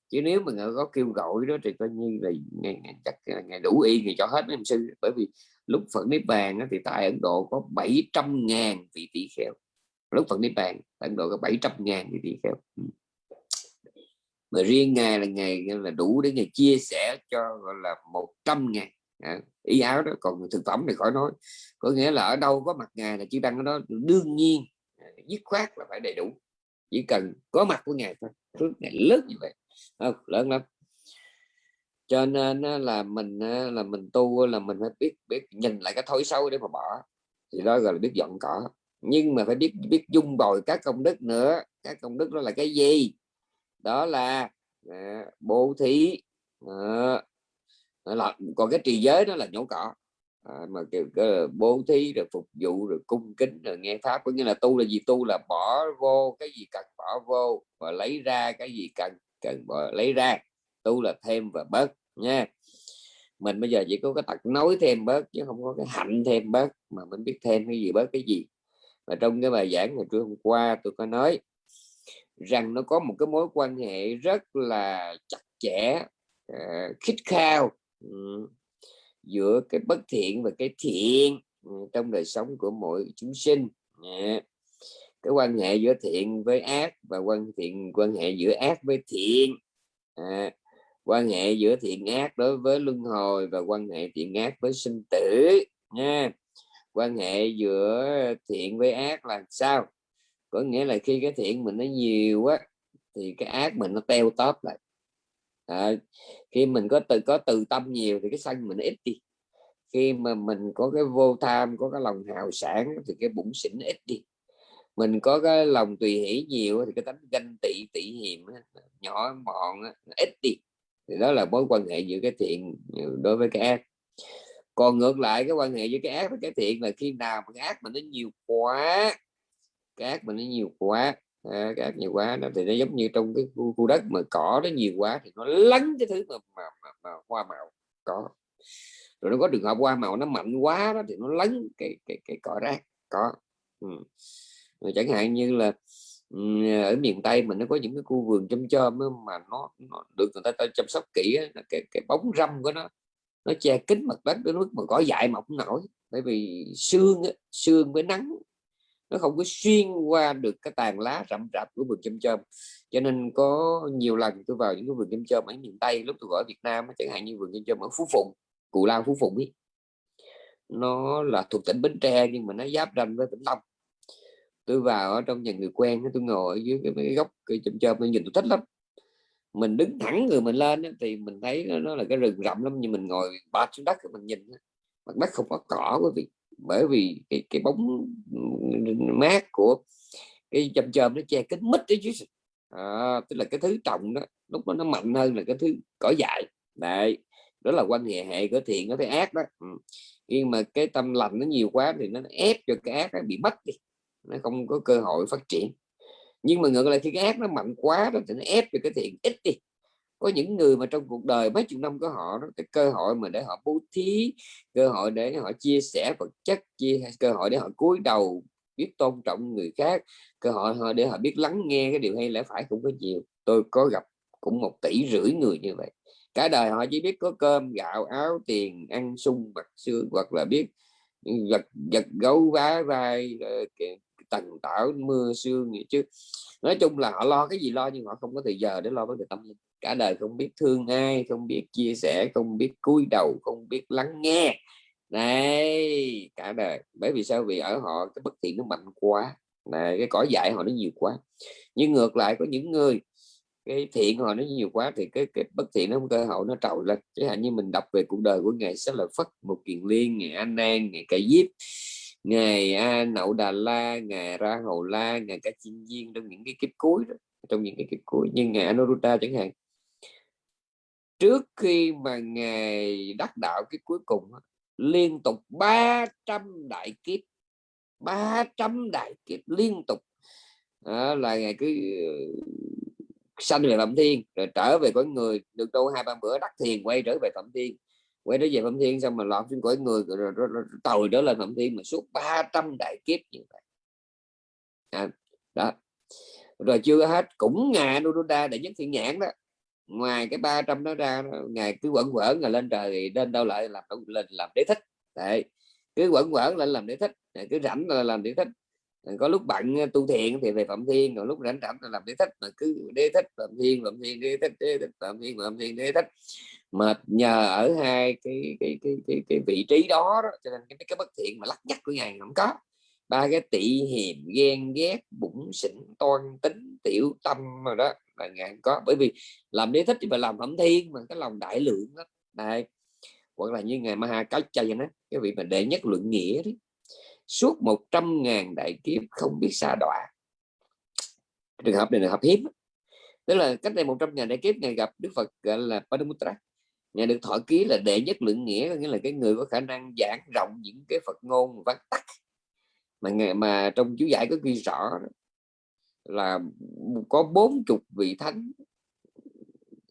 Chứ nếu mà có kêu gọi đó thì coi như là ngày, ngày chắc là ngày đủ y ngày cho hết mấy sư. Bởi vì lúc Phật Niết Bàn thì tại Ấn Độ có 700 ngàn vị tỷ kheo. Lúc Phật Niết Bàn Ấn Độ có 700 ngàn vị tỷ kheo. Ừ. Mà riêng ngày là ngày là đủ để ngày chia sẻ cho gọi là 100 ngàn. À, ý áo đó còn thực phẩm thì khỏi nói. Có nghĩa là ở đâu có mặt ngài là chư tăng ở đó đương nhiên à, dứt khoát là phải đầy đủ. Chỉ cần có mặt của ngài thôi phước ngày lớn như vậy. Không, lớn lắm cho nên là mình là mình tu là mình phải biết biết nhìn lại cái thói xấu để mà bỏ. Thì đó gọi là biết dọn cỏ. Nhưng mà phải biết biết dung bồi các công đức nữa. Các công đức đó là cái gì? Đó là à, bố thí. À, là còn cái trì giới đó là nhổ cỏ. À, mà kiểu cái bố thí rồi phục vụ rồi cung kính rồi nghe pháp. Có nghĩa là tu là gì? Tu là bỏ vô cái gì cần bỏ vô và lấy ra cái gì cần cần bỏ lấy ra tu là thêm và bớt nha. Mình bây giờ chỉ có cái tật nói thêm bớt chứ không có cái hạnh thêm bớt mà mình biết thêm cái gì bớt cái gì. Và trong cái bài giảng ngày trưa hôm qua tôi có nói rằng nó có một cái mối quan hệ rất là chặt chẽ ờ, uh, khích khao um, giữa cái bất thiện và cái thiện um, trong đời sống của mỗi chúng sinh. Uh, cái quan hệ giữa thiện với ác và quan thiện quan hệ giữa ác với thiện. Uh, quan hệ giữa thiện ác đối với luân hồi và quan hệ thiện ác với sinh tử nha. Quan hệ giữa thiện với ác là sao? Có nghĩa là khi cái thiện mình nó nhiều quá thì cái ác mình nó teo tóp lại. À, khi mình có từ có từ tâm nhiều thì cái sân mình nó ít đi. Khi mà mình có cái vô tham có cái lòng hào sản thì cái bụng xỉn ít đi. Mình có cái lòng tùy hỷ nhiều thì cái tánh ganh tị tị hiểm nhỏ mọn ít đi thì đó là mối quan hệ giữa cái thiện ừ, đối với cái ác. Còn ngược lại cái quan hệ giữa cái ác với cái thiện là khi nào mà cái ác mà nó nhiều quá cái ác mà nó nhiều quá à, cái ác nhiều quá nó thì nó giống như trong cái khu, khu đất mà cỏ nó nhiều quá thì nó lấn cái thứ mà, mà, mà, mà hoa màu có rồi nó có trường hợp hoa màu nó mạnh quá đó thì nó lấn cái cái cái cỏ rác có ừ. rồi chẳng hạn như là À, ở miền tây mình nó có những cái khu vườn chôm chôm mà nó, nó được người ta, ta chăm sóc kỹ cái cái bóng râm của nó nó che kín mặt đất đến mức mà cỏ dại mọc nổi. Bởi vì xương xương với nắng nó không có xuyên qua được cái tàn lá rậm rạp của vườn chôm chôm. Cho nên có nhiều lần tôi vào những cái vườn chôm chôm ở miền tây lúc tôi ở Việt Nam chẳng hạn như vườn chôm chôm ở Phú Phụng Cù Lao Phú Phụng ấy nó là thuộc tỉnh Bến Tre nhưng mà nó giáp ranh với tỉnh Long tôi vào ở trong nhà người quen tôi ngồi ở dưới cái, cái góc cây chùm chơm tôi nhìn tôi thích lắm. Mình đứng thẳng người mình lên thì mình thấy nó, nó là cái rừng rậm lắm nhưng mình ngồi ba xuống đất mình nhìn mặt đất không có cỏ quý vị. Bởi vì cái cái bóng ừ, mát của cái chôm chôm nó che kính mít đấy chứ à, tức là cái thứ trồng đó lúc đó nó mạnh hơn là cái thứ cỏ dại. Đấy đó là quan hệ hệ của thiện có cái ác đó. Ừ. nhưng mà cái tâm lành nó nhiều quá thì nó ép cho cái ác nó bị mất đi nó không có cơ hội phát triển. Nhưng mà ngược lại khi cái ác nó mạnh quá đó thì nó ép cho cái thiện ít đi. Có những người mà trong cuộc đời mấy chục năm của họ đó, cái cơ hội mà để họ bố thí cơ hội để họ chia sẻ vật chất chia cơ hội để họ cúi đầu biết tôn trọng người khác cơ hội họ để họ biết lắng nghe cái điều hay lẽ phải cũng có nhiều. Tôi có gặp cũng một tỷ rưỡi người như vậy. Cả đời họ chỉ biết có cơm gạo áo tiền ăn sung mặc xương hoặc là biết ừ, giật giật gấu vá vai tần tầng tảo mưa sương gì chứ. Nói chung là họ lo cái gì lo nhưng họ không có thời giờ để lo vấn đề tâm linh. Cả đời không biết thương ai không biết chia sẻ không biết cúi đầu không biết lắng nghe. Này cả đời. Bởi vì sao? Vì ở họ cái bất thiện nó mạnh quá. Này cái cỏ dại họ nó nhiều quá. Nhưng ngược lại có những người cái thiện họ nó nhiều quá thì cái, cái bất thiện nó cơ hội nó trồi lên. Chẳng hạn như mình đọc về cuộc đời của ngài sẽ là phất một kiền liên ngày an nan ngày cải diếp ngày, a, nậu đà la, ngày ra hầu la, ngày cả chinh viên, trong những cái kiếp cuối đó, trong những cái kiếp cuối, như ngày anuruddha chẳng hạn. Trước khi mà ngày đắc đạo cái cuối cùng liên tục 300 đại kiếp 300 đại kiếp liên tục. Đó là ngày cứ, sanh về phạm thiên, rồi trở về cõi người, được đâu hai ba bữa đắc thiền, quay trở về phạm thiên quay trở về phạm thiên xong mà lọt trên cõi người rồi, rồi, rồi, rồi tàu trở lên phạm thiên mà suốt 300 đại kiếp như vậy. À, đó. Rồi chưa hết cũng ngài Anuruddha để nhất thiện nhãn đó. Ngoài cái 300 đó ra ngài cứ quẩn quẩn ngài lên trời thì lên đâu lại làm lên làm đế thích. Đấy. cứ quẩn quẩn lên làm đế thích cứ rảnh là làm đế thích. Có lúc bận ờ, tu thiện thì về phạm thiên còn lúc rảnh rảnh là làm đế thích mà cứ đế thích phạm thiên phạm thiên đế thích đế thích phạm thiên phạm thiên đế thích mà nhờ ở hai cái cái cái cái, cái vị trí đó, đó cho nên cái cái bất thiện mà lắc nhắc của ngài không có. Ba cái tị hiềm ghen ghét bụng xỉn toan tính tiểu tâm rồi đó là ngài có. Bởi vì làm đế thích thì phải làm phẩm thiên mà cái lòng đại lượng đó. Đây. Hoặc là như ngài Maha Cá Chay nó cái vị mà đệ nhất luận nghĩa đấy suốt 100 ngàn đại kiếp không biết xa đọa. Trường hợp này là hợp hiếm. Tức là cách đây 100 ngàn đại kiếp ngày gặp Đức Phật gọi là Padumutra nghe được thọ ký là đệ nhất lượng nghĩa nghĩa là cái người có khả năng giảng rộng những cái Phật ngôn vắn tắt mà ngày, mà trong chú giải có ghi rõ là có bốn chục vị thánh,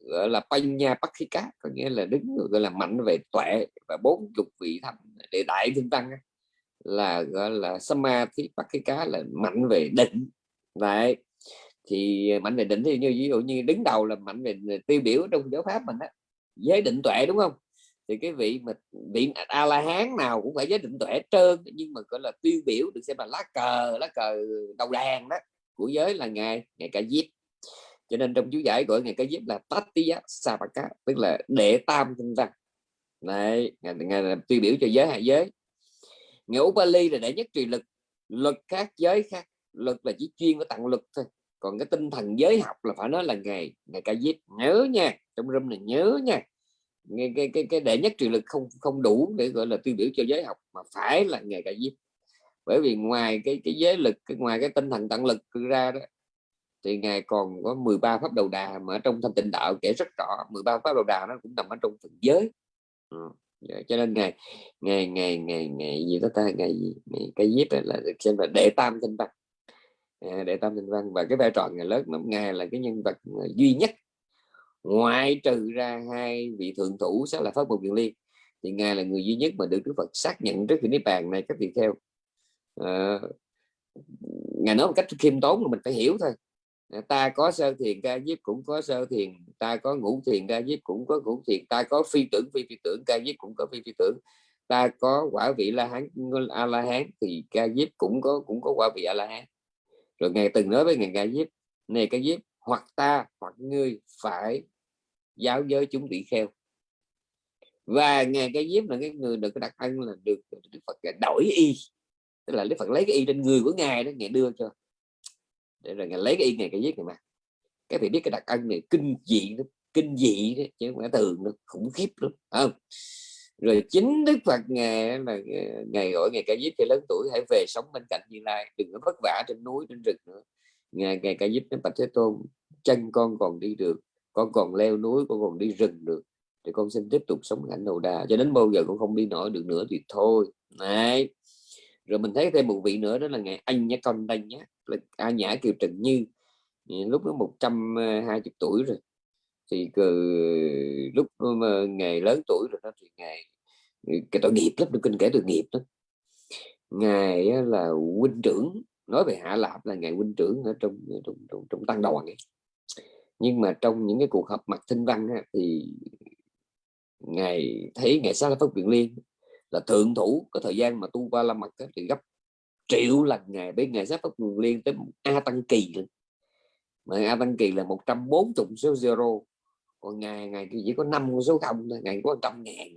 gọi là Panya Pakhika, có nghĩa là đứng, gọi là mạnh về tuệ, và bốn chục vị thánh để đại thương tăng là gọi là Samadhi Pakhika là mạnh về định. Vậy thì mạnh về định thì như, ví dụ như đứng đầu là mạnh về tiêu biểu trong giáo pháp mình á giới định tuệ đúng không? Thì cái vị mà vị a la hán nào cũng phải giới định tuệ trơn nhưng mà gọi là tiêu biểu được xem là lá cờ lá cờ đầu đàn đó của giới là ngài ngài ca diếp. Cho nên trong chú giải gọi ngài ca diếp là tatiya sapaka tức là đệ tam tinh văn. Này ngài, ngài là tiêu biểu cho giới hạ giới. Ngài Upali là đệ nhất trì lực luật khác giới khác luật là chỉ chuyên có tặng luật thôi còn cái tinh thần giới học là phải nói là ngày ngày ca diếp nhớ nha trong room này nhớ nha. Cái cái cái, cái đệ nhất truyền lực không không đủ để gọi là tiêu biểu cho giới học mà phải là ngày ca diếp bởi vì ngoài cái cái giới lực cái ngoài cái tinh thần tận lực ra đó thì ngài còn có 13 pháp đầu đà mà trong thanh tịnh đạo kể rất rõ. 13 pháp đầu đà nó cũng nằm ở trong phần giới. Ừ. Dạ, cho nên ngày ngày ngày ngày ngày gì đó ta? Ngày gì? Ngày cái giết là được xem là đệ tam tinh văn. Dạ, đệ tam tinh văn. Và cái vai trò ngài lớn lắm ngài là cái nhân vật ờ, duy nhất. Ngoại trừ ra hai vị thượng thủ sẽ là pháp môn viện liên thì ngài là người duy nhất mà được đức phật xác nhận trước khi niết bàn này các vị theo à, ờ, ngài nói một cách khiêm tốn mà mình phải hiểu thôi. Dạ, ta có sơ thiền ca diếp cũng có sơ thiền ta có ngũ thiền ca diếp cũng có ngũ thiền ta có phi tưởng phi phi tưởng ca diếp cũng có phi phi tưởng. Ta có quả vị la hán a la hán thì ca diếp cũng có cũng có quả vị a la hán rồi ngài từng nói với ngài ca diếp này ca diếp hoặc ta hoặc ngươi phải giáo giới chúng bị kheo. Và ngài ca diếp là cái người được cái đặc ân là được Đức Phật đổi y. Tức là Đức Phật lấy cái y trên người của ngài đó ngài đưa cho. Để rồi ngài lấy cái y ngài ca diếp này mà cái vị biết cái đặc ân này kinh dị lắm kinh dị đó, chứ không phải thường nó khủng khiếp lắm không? Rồi chính đức phật ngài là ờ, ngày gọi ngày ca diếp cho lớn tuổi, hãy về sống bên cạnh như lai, đừng có vất vả trên núi, trên rừng nữa. Ngày ngày ca diếp đến bạch thế tôn, chân con còn đi được, con còn leo núi, con còn đi rừng được, thì con xin tiếp tục sống hạnh đầu đà. Cho đến bao giờ con không đi nổi được nữa thì thôi. Này rồi mình thấy thêm một vị nữa, đó là ngày anh nhá con đây nhá là A Nhã Kiều Trần Như. Lúc đó 120 tuổi rồi thì lúc ờ, ngày lớn tuổi rồi đó thì ngày ừ, cái tội nghiệp lắm được kinh kể tội nghiệp đó. Ngài là huynh trưởng nói về hạ lạp là ngài huynh trưởng ở trong ờ, trong trong, trong tăng đoàn ấy. nhưng mà trong những cái cuộc họp mặt thinh văn á, thì ngài thấy ngài xá pháp viện liên là thượng thủ có thời gian mà tu qua la mật thì gấp triệu lần ngày với ngày giáp pháp nguồn liên tới a tăng kỳ mà a tăng kỳ là 140 số zero còn ngày ngày chỉ có năm số không thôi ngày có trăm ngàn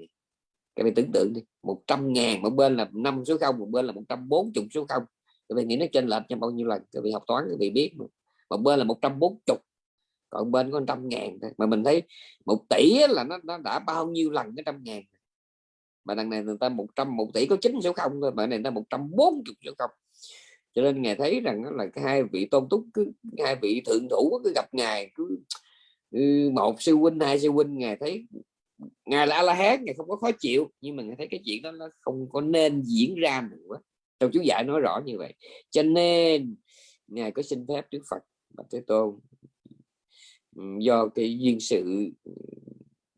cái bạn tưởng tượng đi 100 ngàn một bên là năm số không một bên là 140 số không các bạn nghĩ nó trên lệch cho bao nhiêu lần các vị học toán các vị biết mà. một bên là 140 còn bên có trăm ngàn thôi. mà mình thấy một tỷ là nó, nó đã bao nhiêu lần cái trăm ngàn mà đằng này người ta 100 một tỷ có chín số không thôi mà này người ta 140 số không cho nên ngài thấy rằng là cái hai vị tôn túc cứ hai vị thượng thủ cứ gặp ngài cứ Ừ, một sư huynh, hai sư huynh, ngài thấy ngài là la hán ngài không có khó chịu, nhưng mà ngài thấy cái chuyện đó nó không có nên diễn ra nữa. Trong chú giải nói rõ như vậy. Cho nên, ngài có xin phép đức phật và thế tôn ừ, do cái duyên sự ừ,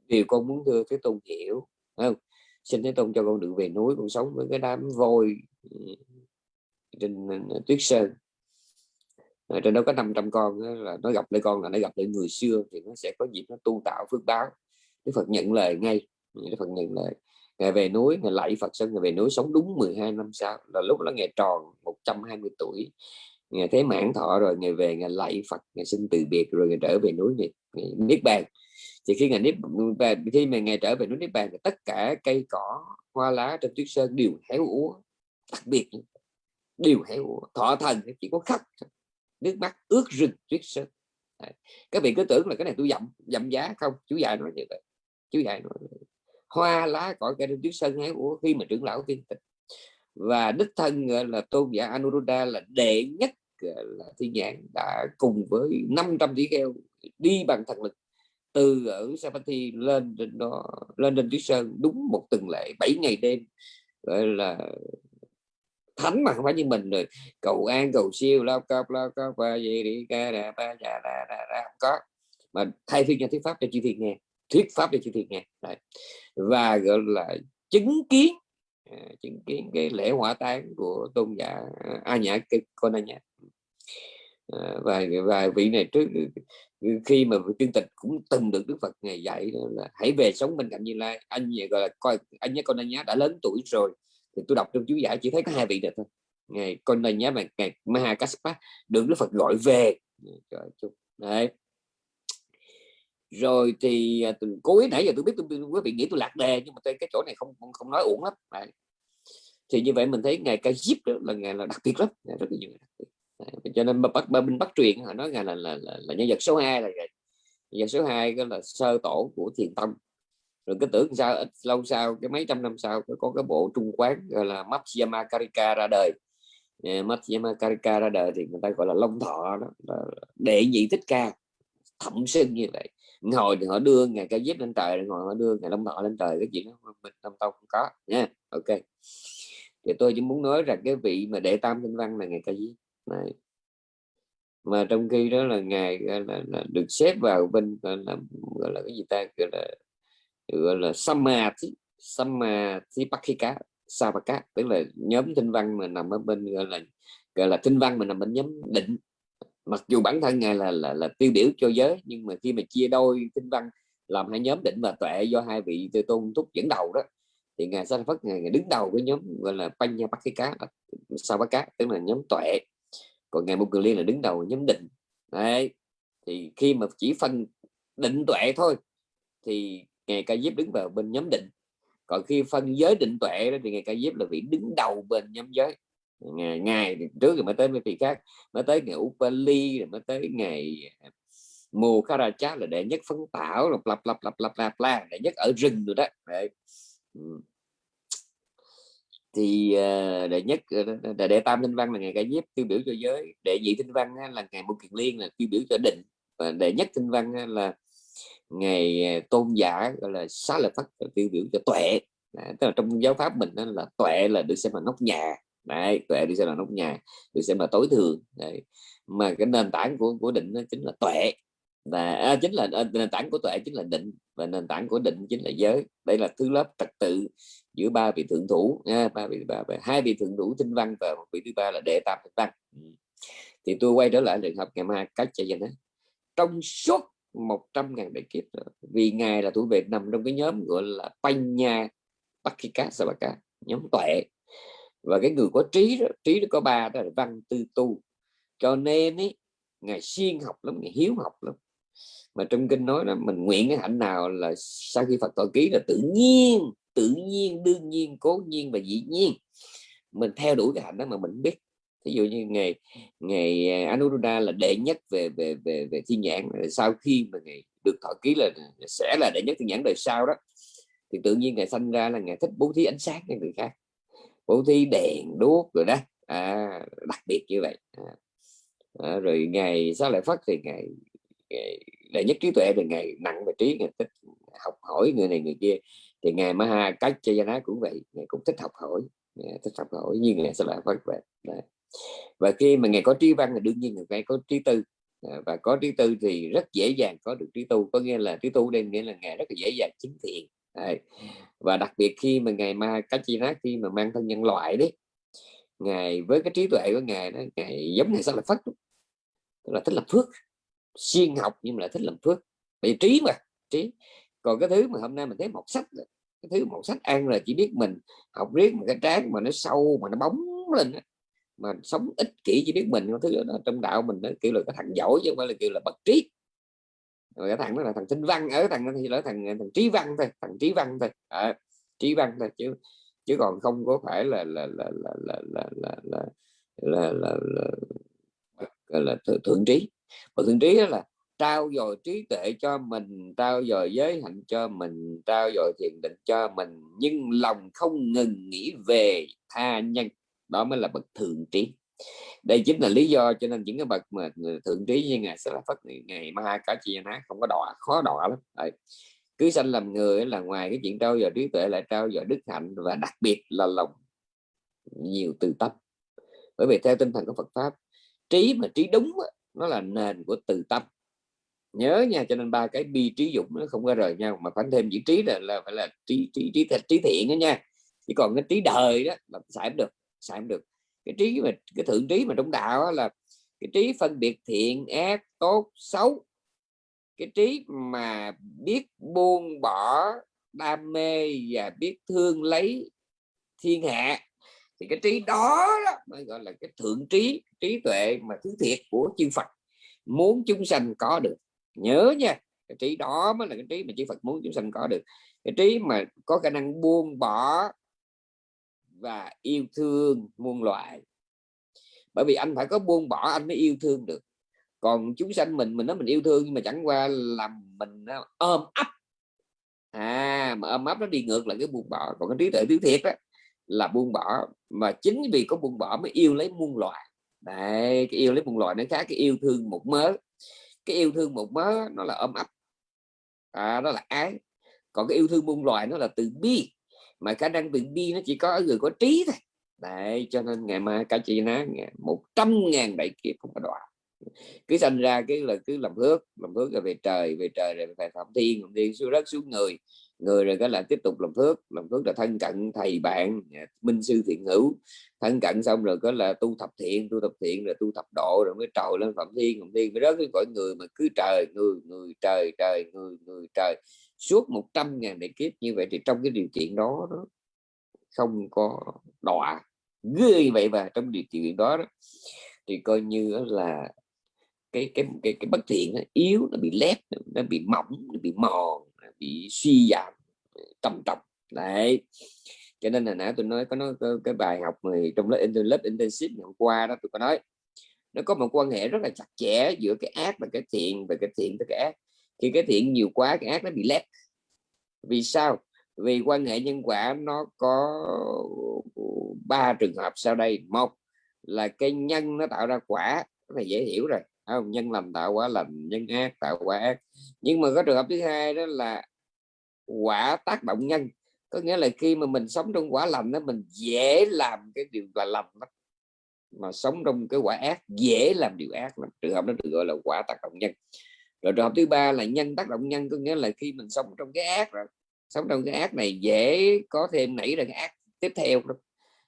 điều con muốn thưa thế tôn hiểu không? Xin thế tôn cho con được về núi con sống với cái đám voi trên tuyết sơn ở trên đó có 500 con là nó gặp lại con là nó gặp lại người xưa thì nó sẽ có dịp nó tu tạo phước báo. Đức Phật nhận lời ngay Đức Phật nhận lời. Ngày về núi ngày lạy Phật sân ngày về núi sống đúng 12 năm sau. Là lúc đó ngày tròn 120 tuổi. Ngày thế mãn thọ rồi ngày về ngày lạy Phật ngày xin từ biệt rồi ngày trở về núi ngày, ngày niết bàn. Thì khi ngày niết bàn khi mà ngày trở về núi niết bàn thì tất cả cây cỏ hoa lá trên tuyết sơn đều héo úa đặc biệt đều héo úa. Thọ thần chỉ có khóc nước mắt ướt rừng tuyết sơn. Các vị cứ tưởng là cái này tôi dặm dặm giá không? Chú dạy nói như vậy. Chú dạy nói hoa lá cỏ cây trên tuyết sơn ấy của khi mà trưởng lão tiên tịch. Và đích thân là tôn giả Anuruddha là đệ nhất là thiên nhãn, đã cùng với 500 tỷ kheo đi bằng thần lực từ ở Sapati lên trên đó, lên trên tuyết sơn đúng một tuần lễ 7 ngày đêm, gọi là thánh mà không phải như mình rồi. Cầu an, cầu siêu, lao cao lao cao và gì đi ca đà, ba, già đà đà đà không có. Mà thay phiên cho thuyết pháp cho chư thiền nghe. Thuyết pháp cho chư thiền nghe. Đấy. và, gọi là, chứng kiến à, chứng kiến cái lễ hỏa táng của tôn giả à, A Nhã Con A Nhã. À, và và vị này trước, khi mà chương tịch cũng từng được Đức Phật ngày dạy là, hãy về sống bên cạnh Như Lai. Anh, gọi là, coi, anh nhớ con anh nhá đã lớn tuổi rồi thì tôi đọc trong chú giải chỉ thấy có hai vị này thôi. Ngày con này nhá mà ngày Mahakaspa được Đức Phật gọi về. Đấy. Rồi thì à, tôi cố ý nãy giờ tôi biết tôi quý vị nghĩ tôi lạc đề nhưng mà tôi cái chỗ này không không, không nói uổng lắm. Đấy. thì như vậy mình thấy ngày ca diếp đó là ngày là đặc biệt lắm. Rất là nhiều đấy. cho nên bắc bên bắt truyền họ nói ngày là, là, là, là nhân vật số 2 là nhân vật số 2 đó là sơ tổ của thiền tông rồi cái tưởng sao ít lâu sau cái mấy trăm năm sau có cái bộ trung quán gọi là Matsuyama Karika ra đời. Ờ, Matsuyama Karika ra đời thì người ta gọi là long thọ đó là đệ nhị thích ca thậm sinh như vậy. Ngồi thì họ đưa ngày ca giết lên trời ngồi họ đưa ngày long thọ lên trời cái chuyện đó mình trong tông không có nha. Ok. Thì tôi chỉ muốn nói rằng cái vị mà đệ tam kinh văn là ngày ca giết này. Mà trong khi đó là ngài là, là, là được xếp vào bên là, gọi là cái gì ta gọi là gọi là samadhi samadhi pakika savaka tức là nhóm tinh văn mà nằm ở bên gọi là gọi là tinh văn mà nằm bên nhóm định. Mặc dù bản thân ngài là là, là tiêu biểu cho giới nhưng mà khi mà chia đôi tinh văn làm hai nhóm định và tuệ do hai vị tư tôn túc dẫn đầu đó thì ngài sanh phất ngài, ngài đứng đầu cái nhóm gọi là panya pakika savaka tức là nhóm tuệ. Còn ngài Mục cường liên là đứng đầu nhóm định. Đấy thì khi mà chỉ phân định tuệ thôi thì ngài ca diếp đứng vào bên nhóm định. Còn khi phân giới định tuệ đó thì ngài ca diếp là vị đứng đầu bên nhóm giới. Ngày, ngày trước rồi mới tới mấy vị khác. Mới tới ngày Upali rồi mới tới ngày à, mùa Karacha là đệ nhất phấn tảo là lặp lặp lặp lặp lặp la đệ nhất ở rừng rồi đó. Đấy. thì à, đệ nhất ờ, đệ, đệ tam tinh văn là ngày ca diếp tiêu biểu cho giới. Đệ nhị tinh văn là ngày một kiền liên là tiêu biểu cho định. Và đệ nhất tinh văn là ngày à, tôn giả gọi là xá lợi phất tiêu biểu cho tuệ. Đấy, tức là trong giáo pháp mình đó là tuệ là được xem là nóc nhà. Đấy tuệ được xem là nóc nhà được xem là tối thường. Đấy. mà cái nền tảng của của định chính là tuệ. Và à, chính là à, nền tảng của tuệ chính là định và nền tảng của định chính là giới. Đây là thứ lớp trật tự giữa ba vị thượng thủ nha ba vị ba, ba hai vị thượng thủ tinh văn và một vị thứ ba là đệ tam tinh văn. Ừ. Thì tôi quay trở lại trường hợp ngày mai cách cho dân trong suốt 100 ngàn đại kiếp nữa. vì ngài là tuổi vệ nằm trong cái nhóm gọi là Panya Pakika Sabaka nhóm tuệ. Và cái người có trí đó, trí đó có ba đó là văn tư tu. Cho nên ấy, ngài siêng học lắm ngài hiếu học lắm. Mà trong kinh nói là mình nguyện cái hạnh nào là sau khi Phật tội ký là tự nhiên tự nhiên đương nhiên cố nhiên và dĩ nhiên. Mình theo đuổi cái hạnh đó mà mình biết ví dụ như ngày ngày Anuruddha là đệ nhất về về về về thiên nhãn sau khi mà ngày được thọ ký là sẽ là đệ nhất thiên nhãn đời sau đó thì tự nhiên ngày sanh ra là ngày thích bố thí ánh sáng cho người khác. Bố thí đèn đuốc rồi đó. À, đặc biệt như vậy. À, à, rồi ngày sau lại phát thì ngày, ngày đệ nhất trí tuệ thì ngày nặng về trí ngày thích học hỏi người này người kia. Thì ngày Maha cách cho cũng vậy ngày cũng thích học hỏi thích học hỏi như ngày sẽ lại phát vậy. Đấy và khi mà ngài có trí văn thì đương nhiên người có trí tư. À, và có trí tư thì rất dễ dàng có được trí tu. Có nghĩa là trí tu đây nghĩa là ngài rất là dễ dàng chứng thiện. Và đặc biệt khi mà ngài ma cách chi nát khi mà mang thân nhân loại đấy ngài với cái trí tuệ của ngài đó, ngài giống như sao là phát tức là thích làm phước, siêng học nhưng mà lại thích làm phước. Bị trí mà, trí. Còn cái thứ mà hôm nay mình thấy một sách cái thứ một sách ăn là chỉ biết mình học riết một cái trán mà nó sâu mà nó bóng lên mà sống ích kỷ chỉ biết mình thứ đó trong đạo mình nó kiểu là cái thằng giỏi chứ không phải là kiểu là bậc trí rồi cái thằng đó là thằng tinh văn ở thằng thì là thằng thằng trí văn thôi thằng trí văn thôi à, trí văn thôi chứ chứ còn không có phải là là là là là là là là là, là, là, là, là thượng trí mà thượng trí đó là trao dồi trí tuệ cho mình trao dồi giới hạnh cho mình trao dồi thiền định cho mình nhưng lòng không ngừng nghĩ về tha nhân đó mới là bậc thượng trí. Đây chính là lý do cho nên những cái bậc mà thượng trí như ngài sẽ là phát ngày ma cả chi ná không có đọa khó đọa lắm. Đấy. cứ sanh làm người là ngoài cái chuyện trao dồi trí tuệ lại trao dồi đức hạnh và đặc biệt là lòng nhiều từ tâm. Bởi vì theo tinh thần của Phật pháp trí mà trí đúng nó là nền của từ tâm. Nhớ nha cho nên ba cái bi trí dụng nó không có rời nhau mà phải thêm chữ trí là, là phải là trí trí trí, trí, trí thiện đó nha. Chỉ còn cái trí đời đó là xài được xài không được. Cái trí mà cái thượng trí mà trong đạo là cái trí phân biệt thiện ác tốt xấu. Cái trí mà biết buông bỏ đam mê và biết thương lấy thiên hạ thì cái trí đó, đó mới gọi là cái thượng trí trí tuệ mà thứ thiệt của chư Phật. Muốn chúng sanh có được. Nhớ nha cái trí đó mới là cái trí mà chư Phật muốn chúng sanh có được. Cái trí mà có khả năng buông bỏ và yêu thương muôn loài. Bởi vì anh phải có buông bỏ anh mới yêu thương được. Còn chúng sanh mình mình nói mình yêu thương nhưng mà chẳng qua làm mình à, ôm ấp. À mà ôm ấp nó đi ngược lại cái buông bỏ. Còn cái trí tuệ thứ thiệt đó là buông bỏ. Mà chính vì có buông bỏ mới yêu lấy muôn loài. Đấy cái yêu lấy muôn loài nó khác cái yêu thương một mớ. Cái yêu thương một mớ nó là ôm ấp. À, đó là ái. Còn cái yêu thương muôn loài nó là từ bi mà khả năng từ bi nó chỉ có ở người có trí thôi. Đấy, cho nên ngày mai cả chị nói một trăm ngàn đại kiếp không có đoạn cứ sinh ra cái là cứ làm phước làm phước rồi về trời về trời rồi phải phạm thiên phạm thiên xuống đất, xuống người. Người rồi cái là tiếp tục làm phước làm phước là thân cận thầy bạn minh sư thiện hữu. Thân cận xong rồi có là tu thập thiện, tu thập thiện rồi tu thập độ rồi mới trồi lên phạm thiên phạm thiên. Mới rớt cái cõi người mà cứ trời, người người, trời trời, người người, trời suốt 100 ngàn đại kiếp như vậy thì trong cái điều kiện đó, đó không có đọa ghê vậy và trong điều kiện đó, đó. Thì coi như là cái cái cái, cái bất thiện nó yếu nó bị lép nó bị mỏng nó bị mòn nó bị suy giảm trầm trọng đấy. Cho nên là nãy tôi nói có nói cái, cái bài học mà trong lớp lớp intensive hôm qua đó tôi có nói nó có một quan hệ rất là chặt chẽ giữa cái ác và cái thiện và cái thiện với cái ác khi cái thiện nhiều quá, cái ác nó bị lép. Vì sao? Vì quan hệ nhân quả nó có ba trường hợp sau đây. Một là cái nhân nó tạo ra quả, cái này dễ hiểu rồi. Không? Nhân lành tạo quả lành, nhân ác tạo quả ác. Nhưng mà có trường hợp thứ hai đó là quả tác động nhân. Có nghĩa là khi mà mình sống trong quả lành đó, mình dễ làm cái điều là lành đó. mà sống trong cái quả ác, dễ làm điều ác lắm. trường hợp đó được gọi là quả tác động nhân rồi trường hợp thứ ba là nhân tác động nhân có nghĩa là khi mình sống trong cái ác rồi sống trong cái ác này dễ có thêm nảy ra cái ác tiếp theo đó.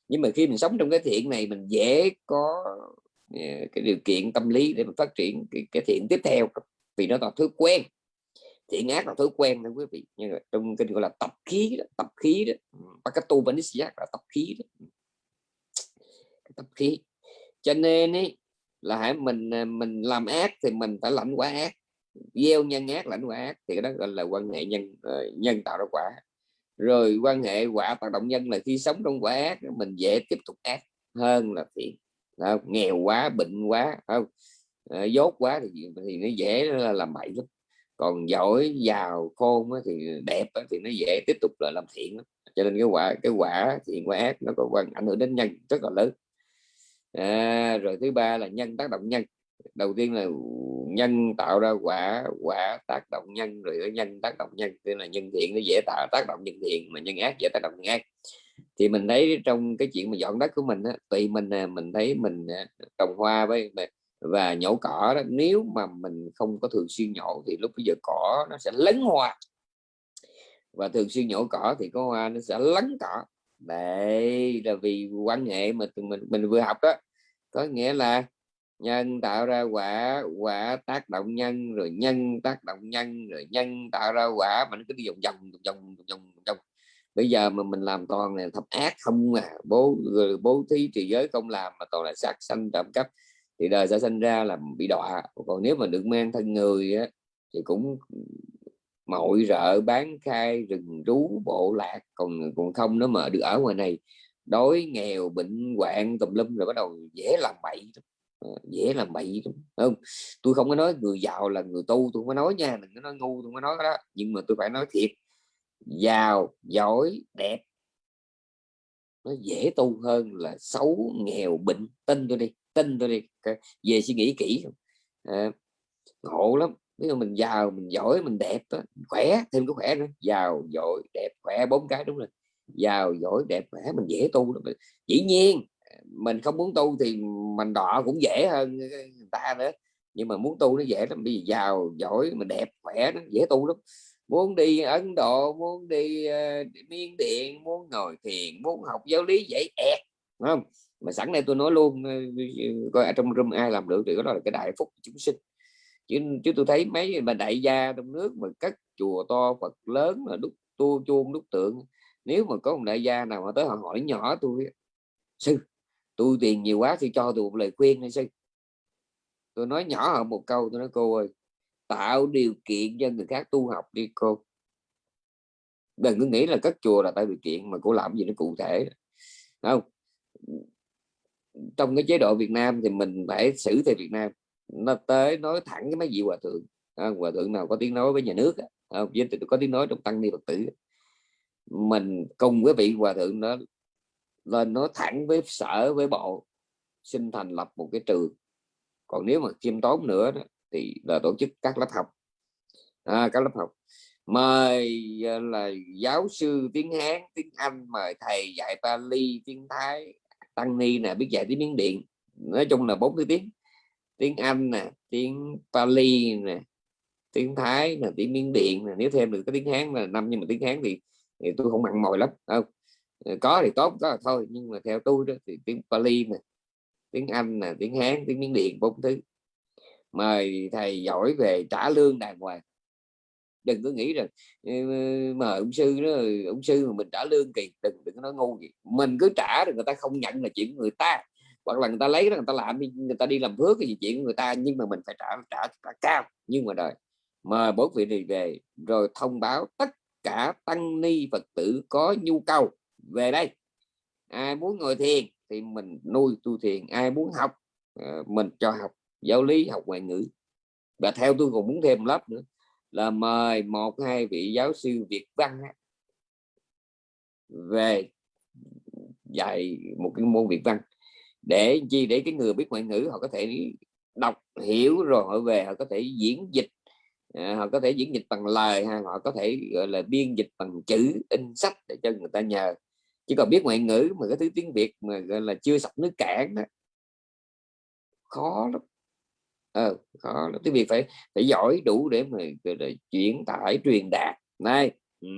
nhưng mà khi mình sống trong cái thiện này mình dễ có ờ, cái điều kiện tâm lý để mình phát triển cái, cái thiện tiếp theo. Vì nó là thứ quen. Thiện ác là thói quen đó quý vị. Nhưng mà trong cái gọi là tập khí đó, tập khí đó và cái tu Pakato giác là tập khí đó. Tập khí. Cho nên ấy, là hãy mình à, mình làm ác thì mình phải lãnh quả ác gieo nhân ác lãnh quả ác thì đó gọi là quan hệ nhân ờ, nhân tạo ra quả. Rồi quan hệ quả tác động nhân là khi sống trong quả ác mình dễ tiếp tục ác hơn là thiện không? nghèo quá bệnh quá không? À, dốt quá thì thì nó dễ là làm bậy lắm. Còn giỏi giàu khôn thì đẹp thì nó dễ tiếp tục là làm thiện cho nên cái quả cái quả thiện quả ác nó có quan ảnh hưởng đến nhân rất là lớn. À, rồi thứ ba là nhân tác động nhân đầu tiên là nhân tạo ra quả quả tác động nhân rồi ở nhân tác động nhân tức là nhân thiện nó dễ tạo tác động nhân thiện mà nhân ác dễ tác động nhân ác. Thì mình thấy trong cái chuyện mà dọn đất của mình á, tùy mình mình thấy mình à, trồng hoa với và nhổ cỏ đó nếu mà mình không có thường xuyên nhổ thì lúc bây giờ cỏ nó sẽ lấn hoa. Và thường xuyên nhổ cỏ thì có hoa nó sẽ lấn cỏ. Đây là vì quan hệ mà mình mình vừa học đó có nghĩa là nhân tạo ra quả quả tác động nhân rồi nhân tác động nhân rồi nhân tạo ra quả. Mà nó cứ đi vòng vòng vòng vòng vòng bây giờ mà mình làm toàn này thập ác không à. Bố ừ, bố thí trì giới không làm mà toàn là sát sanh trộm cắp. Thì đời sẽ sinh ra là bị đọa. Còn nếu mà được mang thân người á, thì cũng mọi rợ bán khai rừng rú bộ lạc. Còn còn không nó mà được ở ngoài này đói nghèo bệnh hoạn tùm lum rồi bắt đầu dễ làm bậy Ờ, dễ làm bậy không? Tôi không có nói người giàu là người tu tôi không có nói nha đừng có nói ngu tôi không có nói đó. Nhưng mà tôi phải nói thiệt giàu giỏi đẹp nó dễ tu hơn là xấu nghèo bệnh tin tôi đi tin tôi đi về suy nghĩ kỹ. À, ngộ lắm nếu mà mình giàu mình giỏi mình đẹp đó, khỏe thêm cái khỏe nữa. Giàu giỏi đẹp khỏe bốn cái đúng rồi. Giàu giỏi đẹp khỏe mình dễ tu lắm. dĩ nhiên mình không muốn tu thì mình đọ cũng dễ hơn ờ, ờ, người ta nữa. Nhưng mà muốn tu nó dễ lắm vì giàu giỏi mà đẹp khỏe nó dễ tu lắm. Muốn đi Ấn Độ muốn đi ờ, uh, Miên Điện muốn ngồi thiền muốn học giáo lý dễ ẹt không? Mà sẵn đây tôi nói luôn coi ở trong room ai làm được thì đó là cái đại phúc chúng sinh. Chứ chứ tôi thấy mấy mà đại gia trong nước mà cất chùa to Phật lớn mà đúc tu chuông đúc tượng nếu mà có một đại gia nào mà tới họ hỏi nhỏ tôi sư tôi tiền nhiều quá thì cho tôi một lời khuyên hay sư tôi nói nhỏ hơn một câu, tôi nói, cô ơi, tạo điều kiện cho người khác tu học đi, cô. Đừng cứ nghĩ là cất chùa là tạo điều kiện, mà cô làm gì nó cụ thể. Không? Trong cái chế độ Việt Nam thì mình phải xử theo Việt Nam. Nó tới nói thẳng cái mấy vị hòa thượng. Hòa thượng nào có tiếng nói với nhà nước không? Với có tiếng nói trong tăng ni phật tử mình cùng với vị hòa thượng đó lên nói thẳng với sở với bộ xin thành lập một cái trường. Còn nếu mà khiêm tốn nữa đó, thì là tổ chức các lớp học. À, các lớp học. Mời à, là giáo sư tiếng Hán tiếng Anh mời thầy dạy Pali tiếng Thái tăng ni nè biết dạy tiếng Miến Điện. Nói chung là bốn thứ tiếng. Tiếng Anh nè tiếng Pali nè tiếng Thái nè tiếng Miến Điện nè nếu thêm được cái tiếng Hán là năm nhưng mà tiếng Hán thì, thì tôi không mặn mòi lắm không? Ờ, có thì tốt có là thôi. Nhưng mà theo tôi đó thì tiếng Pali nè tiếng Anh nè tiếng Hán tiếng Miến Điện bốn thứ. Mời thầy giỏi về trả lương đàng hoàng. Đừng có nghĩ rằng ờ, mà ông sư đó ông sư mà mình trả lương kỳ đừng đừng có nói ngu gì. Mình cứ trả rồi người ta không nhận là chuyện người ta. Hoặc là người ta lấy đó người ta làm người ta đi làm phước cái gì chuyện người ta nhưng mà mình phải trả trả, trả cao. Nhưng mà đời mời bốn vị này về rồi thông báo tất cả tăng ni phật tử có nhu cầu về đây. Ai muốn ngồi thiền thì mình nuôi tu thiền. Ai muốn học ờ, mình cho học giáo lý, học ngoại ngữ. Và theo tôi còn muốn thêm lớp nữa là mời một hai vị giáo sư Việt văn về dạy một cái môn Việt văn. Để chi? Để cái người biết ngoại ngữ, họ có thể đọc, hiểu rồi họ về, họ có thể diễn dịch ờ, họ có thể diễn dịch bằng lời, hay họ có thể, gọi là biên dịch bằng chữ, in sách để cho người ta nhờ chỉ còn biết ngoại ngữ mà cái thứ tiếng Việt mà gọi là chưa sọc nước cạn đó khó lắm. Ờ, khó lắm. Tiếng Việt phải phải giỏi đủ để mà để chuyển tải truyền đạt. Này ừ.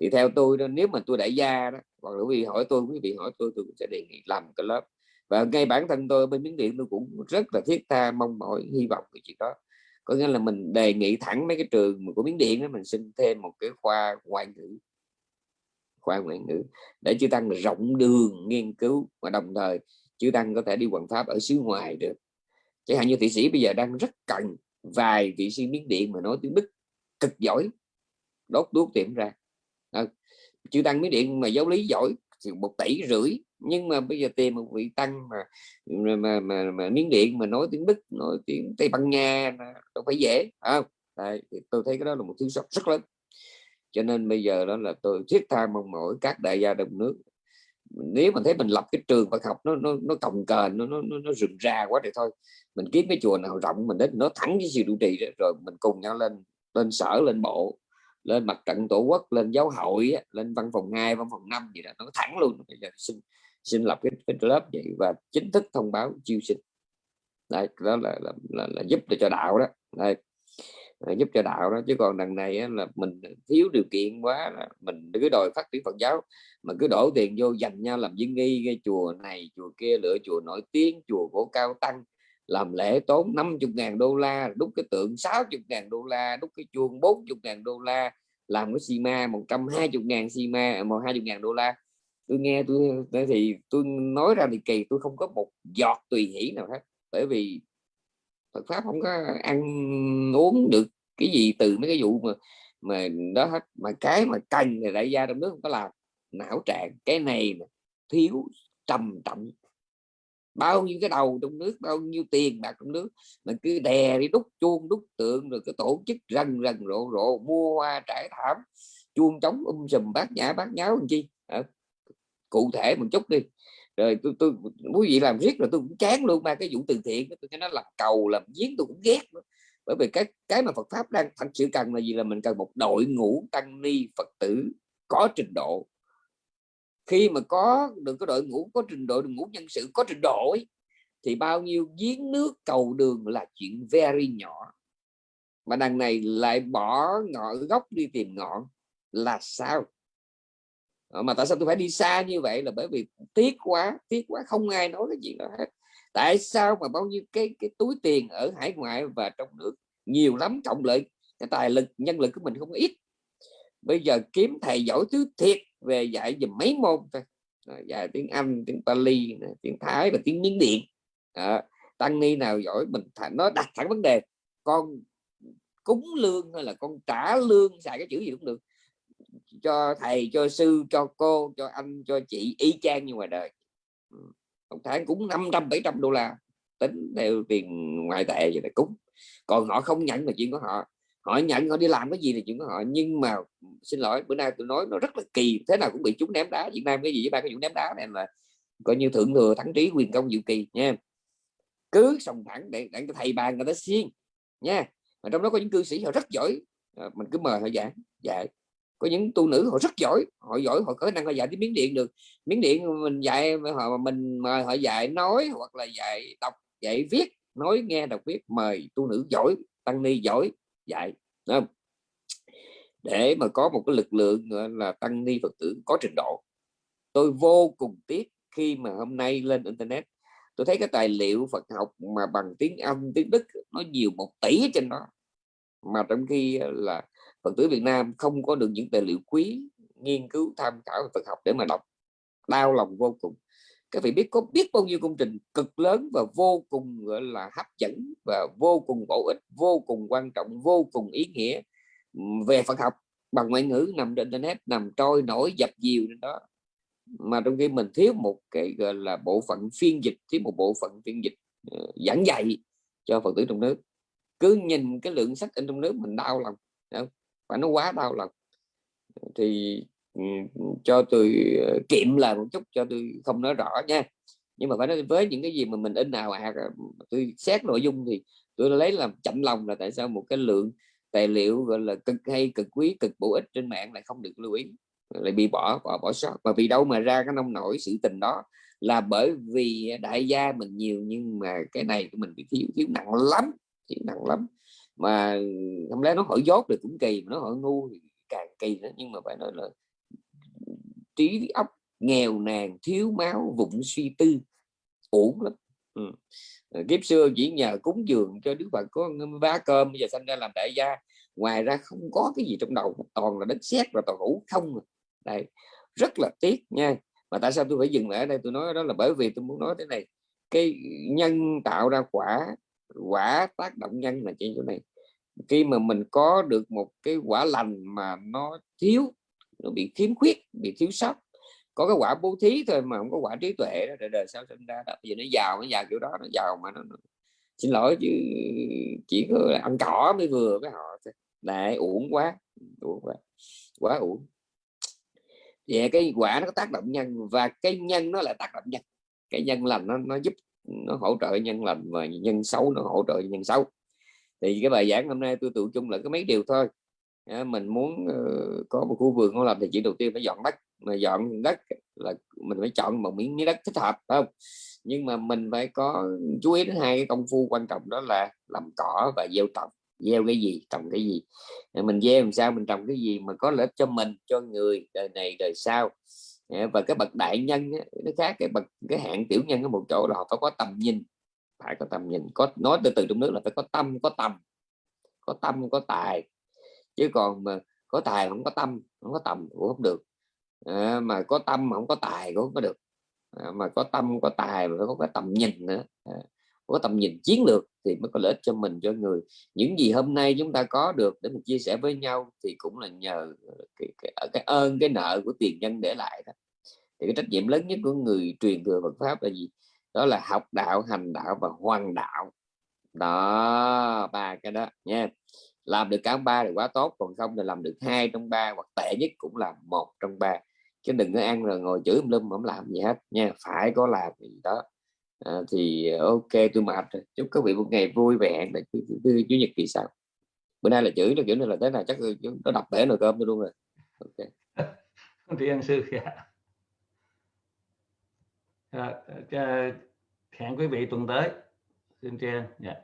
thì theo tôi đó nếu mà tôi đại gia đó hoặc là quý vị hỏi tôi quý vị hỏi tôi tôi cũng sẽ đề nghị làm cái lớp. Và ngay bản thân tôi bên miếng điện tôi cũng rất là thiết tha mong mỏi hy vọng cái chuyện đó. Có nghĩa là mình đề nghị thẳng mấy cái trường của miếng điện đó mình xin thêm một cái khoa ngoại ngữ khoa ngoại ngữ. Để chư tăng rộng đường nghiên cứu và đồng thời chư tăng có thể đi quảng pháp ở xứ ngoài được. Chẳng hạn như thị sĩ bây giờ đang rất cần vài vị sư miếng điện mà nói tiếng đức cực giỏi đốt đuốc tiệm ra. À, chư tăng miếng điện mà giáo lý giỏi thì một tỷ rưỡi nhưng mà bây giờ tìm một vị tăng mà mà mà, mà, mà miếng điện mà nói tiếng đức nói tiếng tây ban nha đâu phải dễ không? À, tôi thấy cái đó là một thứ sót rất lớn cho nên bây giờ đó là tôi thiết tha mong mỏi các đại gia đồng nước. Nếu mà thấy mình lập cái trường Phật học nó nó nó cồng kềnh nó nó nó rừng ra quá thì thôi mình kiếm cái chùa nào rộng mình đến nó thẳng với sự trụ trì rồi mình cùng nhau lên lên sở lên bộ lên mặt trận tổ quốc lên giáo hội lên văn phòng 2 văn phòng 5 gì đó nó thẳng luôn. Bây giờ xin xin lập cái, cái lớp vậy và chính thức thông báo chiêu sinh. Đây đó là là, là, là giúp cho đạo đó. Đây Ờ, giúp cho đạo đó. Chứ còn đằng này là mình thiếu điều kiện quá mình cứ đòi phát triển Phật giáo. Mà cứ đổ tiền vô dành nhau làm viên nghi cái chùa này, chùa kia lựa chùa nổi tiếng, chùa cổ cao tăng, làm lễ tốn 50 ngàn đô la, đúc cái tượng 60 ngàn đô la, đúc cái chuông 40 ngàn đô la, làm cái xi ma 120 ngàn xi ma à, 120 ngàn đô la. Tôi nghe tôi thì tôi nói ra thì kỳ, tôi không có một giọt tùy hỷ nào hết. Bởi vì Phật pháp không có ăn uống được cái gì từ mấy cái vụ mà mà đó hết. Mà cái mà cần thì đại gia trong nước không có làm. Não trạng cái này thiếu trầm trọng. Bao nhiêu cái đầu trong nước bao nhiêu tiền bạc trong nước mình cứ đè đi đúc chuông đúc tượng rồi cái tổ chức rần rần rộ rộ mua hoa trải thảm chuông trống um sùm bát nhã bát nháo làm chi? À, cụ thể một chút đi rồi tôi tôi quý vị làm riết rồi tôi cũng chán luôn mà cái vụ từ thiện tôi cho nó làm cầu làm giếng tôi cũng ghét nữa. bởi vì cái cái mà Phật pháp đang thật sự cần là gì? Là mình cần một đội ngũ tăng ni Phật tử có trình độ. Khi mà có được cái đội ngũ có trình độ đội ngũ nhân sự có trình độ ấy, thì bao nhiêu giếng nước cầu đường là chuyện very nhỏ. Mà đằng này lại bỏ ngọn gốc đi tìm ngọn là sao? Ờ, mà tại sao tôi phải đi xa như vậy là bởi vì tiếc quá tiếc quá không ai nói cái chuyện đó hết. Tại sao mà bao nhiêu cái cái túi tiền ở hải ngoại và trong nước nhiều lắm trọng lợi cái tài lực nhân lực của mình không ít. Bây giờ kiếm thầy giỏi thứ thiệt về dạy dùm mấy môn thôi. Dạy tiếng Anh tiếng Pali tiếng Thái và tiếng Miến Điện. À, tăng ni nào giỏi mình thành nó đặt thẳng vấn đề con cúng lương hay là con trả lương xài cái chữ gì cũng được cho thầy, cho sư, cho cô, cho anh, cho chị y chang như ngoài đời. Ừ, Một tháng cũng 500 700 đô la. Tính theo tiền ngoại tệ vậy là cúng. Còn họ không nhận là chuyện của họ. Họ nhận họ đi làm cái gì thì chuyện của họ. Nhưng mà, xin lỗi, bữa nay tôi nói nó rất là kỳ. Thế nào cũng bị chúng ném đá. Việt Nam cái gì với ba cái vụ ném đá. Này là coi như thượng thừa thắng trí quyền công dự kỳ, nha. Cứ sòng thẳng để để thầy bàn người ta xiên nha. Mà trong đó có những cư sĩ họ rất giỏi. Ờ, mình cứ mời họ dạy dạy có những tu nữ họ rất giỏi, họ giỏi, họ có năng họ dạy tiếng miếng điện được. Miếng điện mình dạy, họ mình mời họ dạy nói hoặc là dạy đọc, dạy viết, nói nghe, đọc viết, mời tu nữ giỏi, tăng ni giỏi dạy không? để mà có một cái lực lượng là, tăng ni phật tử có trình độ. Tôi vô cùng tiếc khi mà hôm nay lên internet, tôi thấy cái tài liệu Phật học mà bằng tiếng Anh, tiếng Đức, nó nhiều một tỷ trên đó. Mà trong khi ờ, là Phật tử Việt Nam không có được những tài liệu quý nghiên cứu tham khảo về Phật học để mà đọc. Đau lòng vô cùng. Các vị biết có biết bao nhiêu công trình cực lớn và vô cùng gọi là hấp dẫn và vô cùng bổ ích vô cùng quan trọng vô cùng ý nghĩa về Phật học bằng ngoại ngữ nằm trên internet nằm trôi nổi dập dìu trên đó. Mà trong khi mình thiếu một cái gọi là bộ phận phiên dịch thiếu một bộ phận phiên dịch uh, giảng dạy cho phật tử trong nước cứ nhìn cái lượng sách in trong nước mình đau lòng và nó quá đau lòng. Thì ừ, cho tôi ờ, kiệm là một chút cho tôi không nói rõ nha. Nhưng mà phải nói với những cái gì mà mình in nào à tôi xét nội dung thì tôi lấy làm chậm lòng là tại sao một cái lượng tài liệu, gọi là, cực hay, cực quý, cực bổ ích trên mạng lại không được lưu ý. Lại bị bỏ bỏ bỏ sót. Và vì đâu mà ra cái nông nổi sự tình đó là bởi vì đại gia mình nhiều nhưng mà cái này của mình bị thiếu thiếu nặng lắm, thiếu nặng lắm mà không lẽ nó hỏi dốt thì cũng kỳ, mà nó hỏi ngu thì càng kỳ nữa. Nhưng mà phải nói là trí óc nghèo nàn, thiếu máu, vụng suy tư, uổng lắm. Ừ. Ờ, kiếp xưa chỉ nhờ cúng dường cho đức phật có vá cơm, bây giờ sanh ra làm đại gia. Ngoài ra không có cái gì trong đầu, toàn là đất sét và toàn ngủ không à. đây rất là tiếc nha. Mà tại sao tôi phải dừng lại ở đây? Tôi nói đó là bởi vì tôi muốn nói thế này. Cái nhân tạo ra quả quả tác động nhân là chuyện chỗ này. Khi mà mình có được một cái quả lành mà nó thiếu nó bị khiếm khuyết bị thiếu sót có cái quả bố thí thôi mà không có quả trí tuệ đó đời, đời sau sinh ra đó bây giờ nó giàu nó giàu kiểu đó nó giàu mà nó, nó xin lỗi chứ chỉ có ăn cỏ mới vừa với họ lại uổng quá uổng quá quá uổng. Về cái quả nó có tác động nhân và cái nhân nó lại tác động nhân. Cái nhân lành nó nó giúp nó hỗ trợ nhân lành và nhân xấu nó hỗ trợ nhân xấu. Thì cái bài giảng hôm nay tôi tự chung là có mấy điều thôi. À, mình muốn uh, có một khu vườn không làm thì chỉ đầu tiên phải dọn đất. Mà dọn đất là mình phải chọn một miếng đất thích hợp phải không? Nhưng mà mình phải có chú ý đến hai cái công phu quan trọng đó là làm cỏ và gieo trồng. Gieo cái gì trồng cái gì. Mình gieo làm sao mình trồng cái gì mà có lợi cho mình cho người đời này đời sau. Dạ, và cái bậc đại nhân nó khác cái bậc cái hạng tiểu nhân ở một chỗ là họ phải có tầm nhìn. Phải có tầm nhìn có nói từ từ trong nước là phải có tâm có tầm có tâm có tài. Chứ còn mà có tài không có tâm không có tầm cũng không được. À, mà có tâm mà không có tài cũng không có được. À, mà có tâm có tài mà phải có cái tầm nhìn nữa. À, có tầm nhìn chiến lược thì mới có lợi ích cho mình cho người. Những gì hôm nay chúng ta có được để mình chia sẻ với nhau thì cũng là nhờ ờ, cái, cái, ờ, cái ơn cái nợ của tiền nhân để lại đó. Thì cái trách nhiệm lớn nhất của người truyền thừa Phật pháp là gì? Đó là học đạo hành đạo và hoàn đạo. Đó ba cái đó nha. Làm được cả ba thì quá tốt còn không thì làm được hai trong ba hoặc tệ nhất cũng là một trong ba. Chứ đừng có ăn rồi ngồi chửi lum không làm gì hết nha phải có làm gì đó à, thì ờ, ok tôi mệt rồi. Chúc các vị một ngày vui vẻ. Để thứ, chủ nhật kỳ sau bữa nay là chửi là kiểu này là thế này chắc nó đập bể nồi cơm tôi luôn rồi. Ok. Thì ăn sư à, hẹn quý vị tuần tới. Xin chào. Yeah.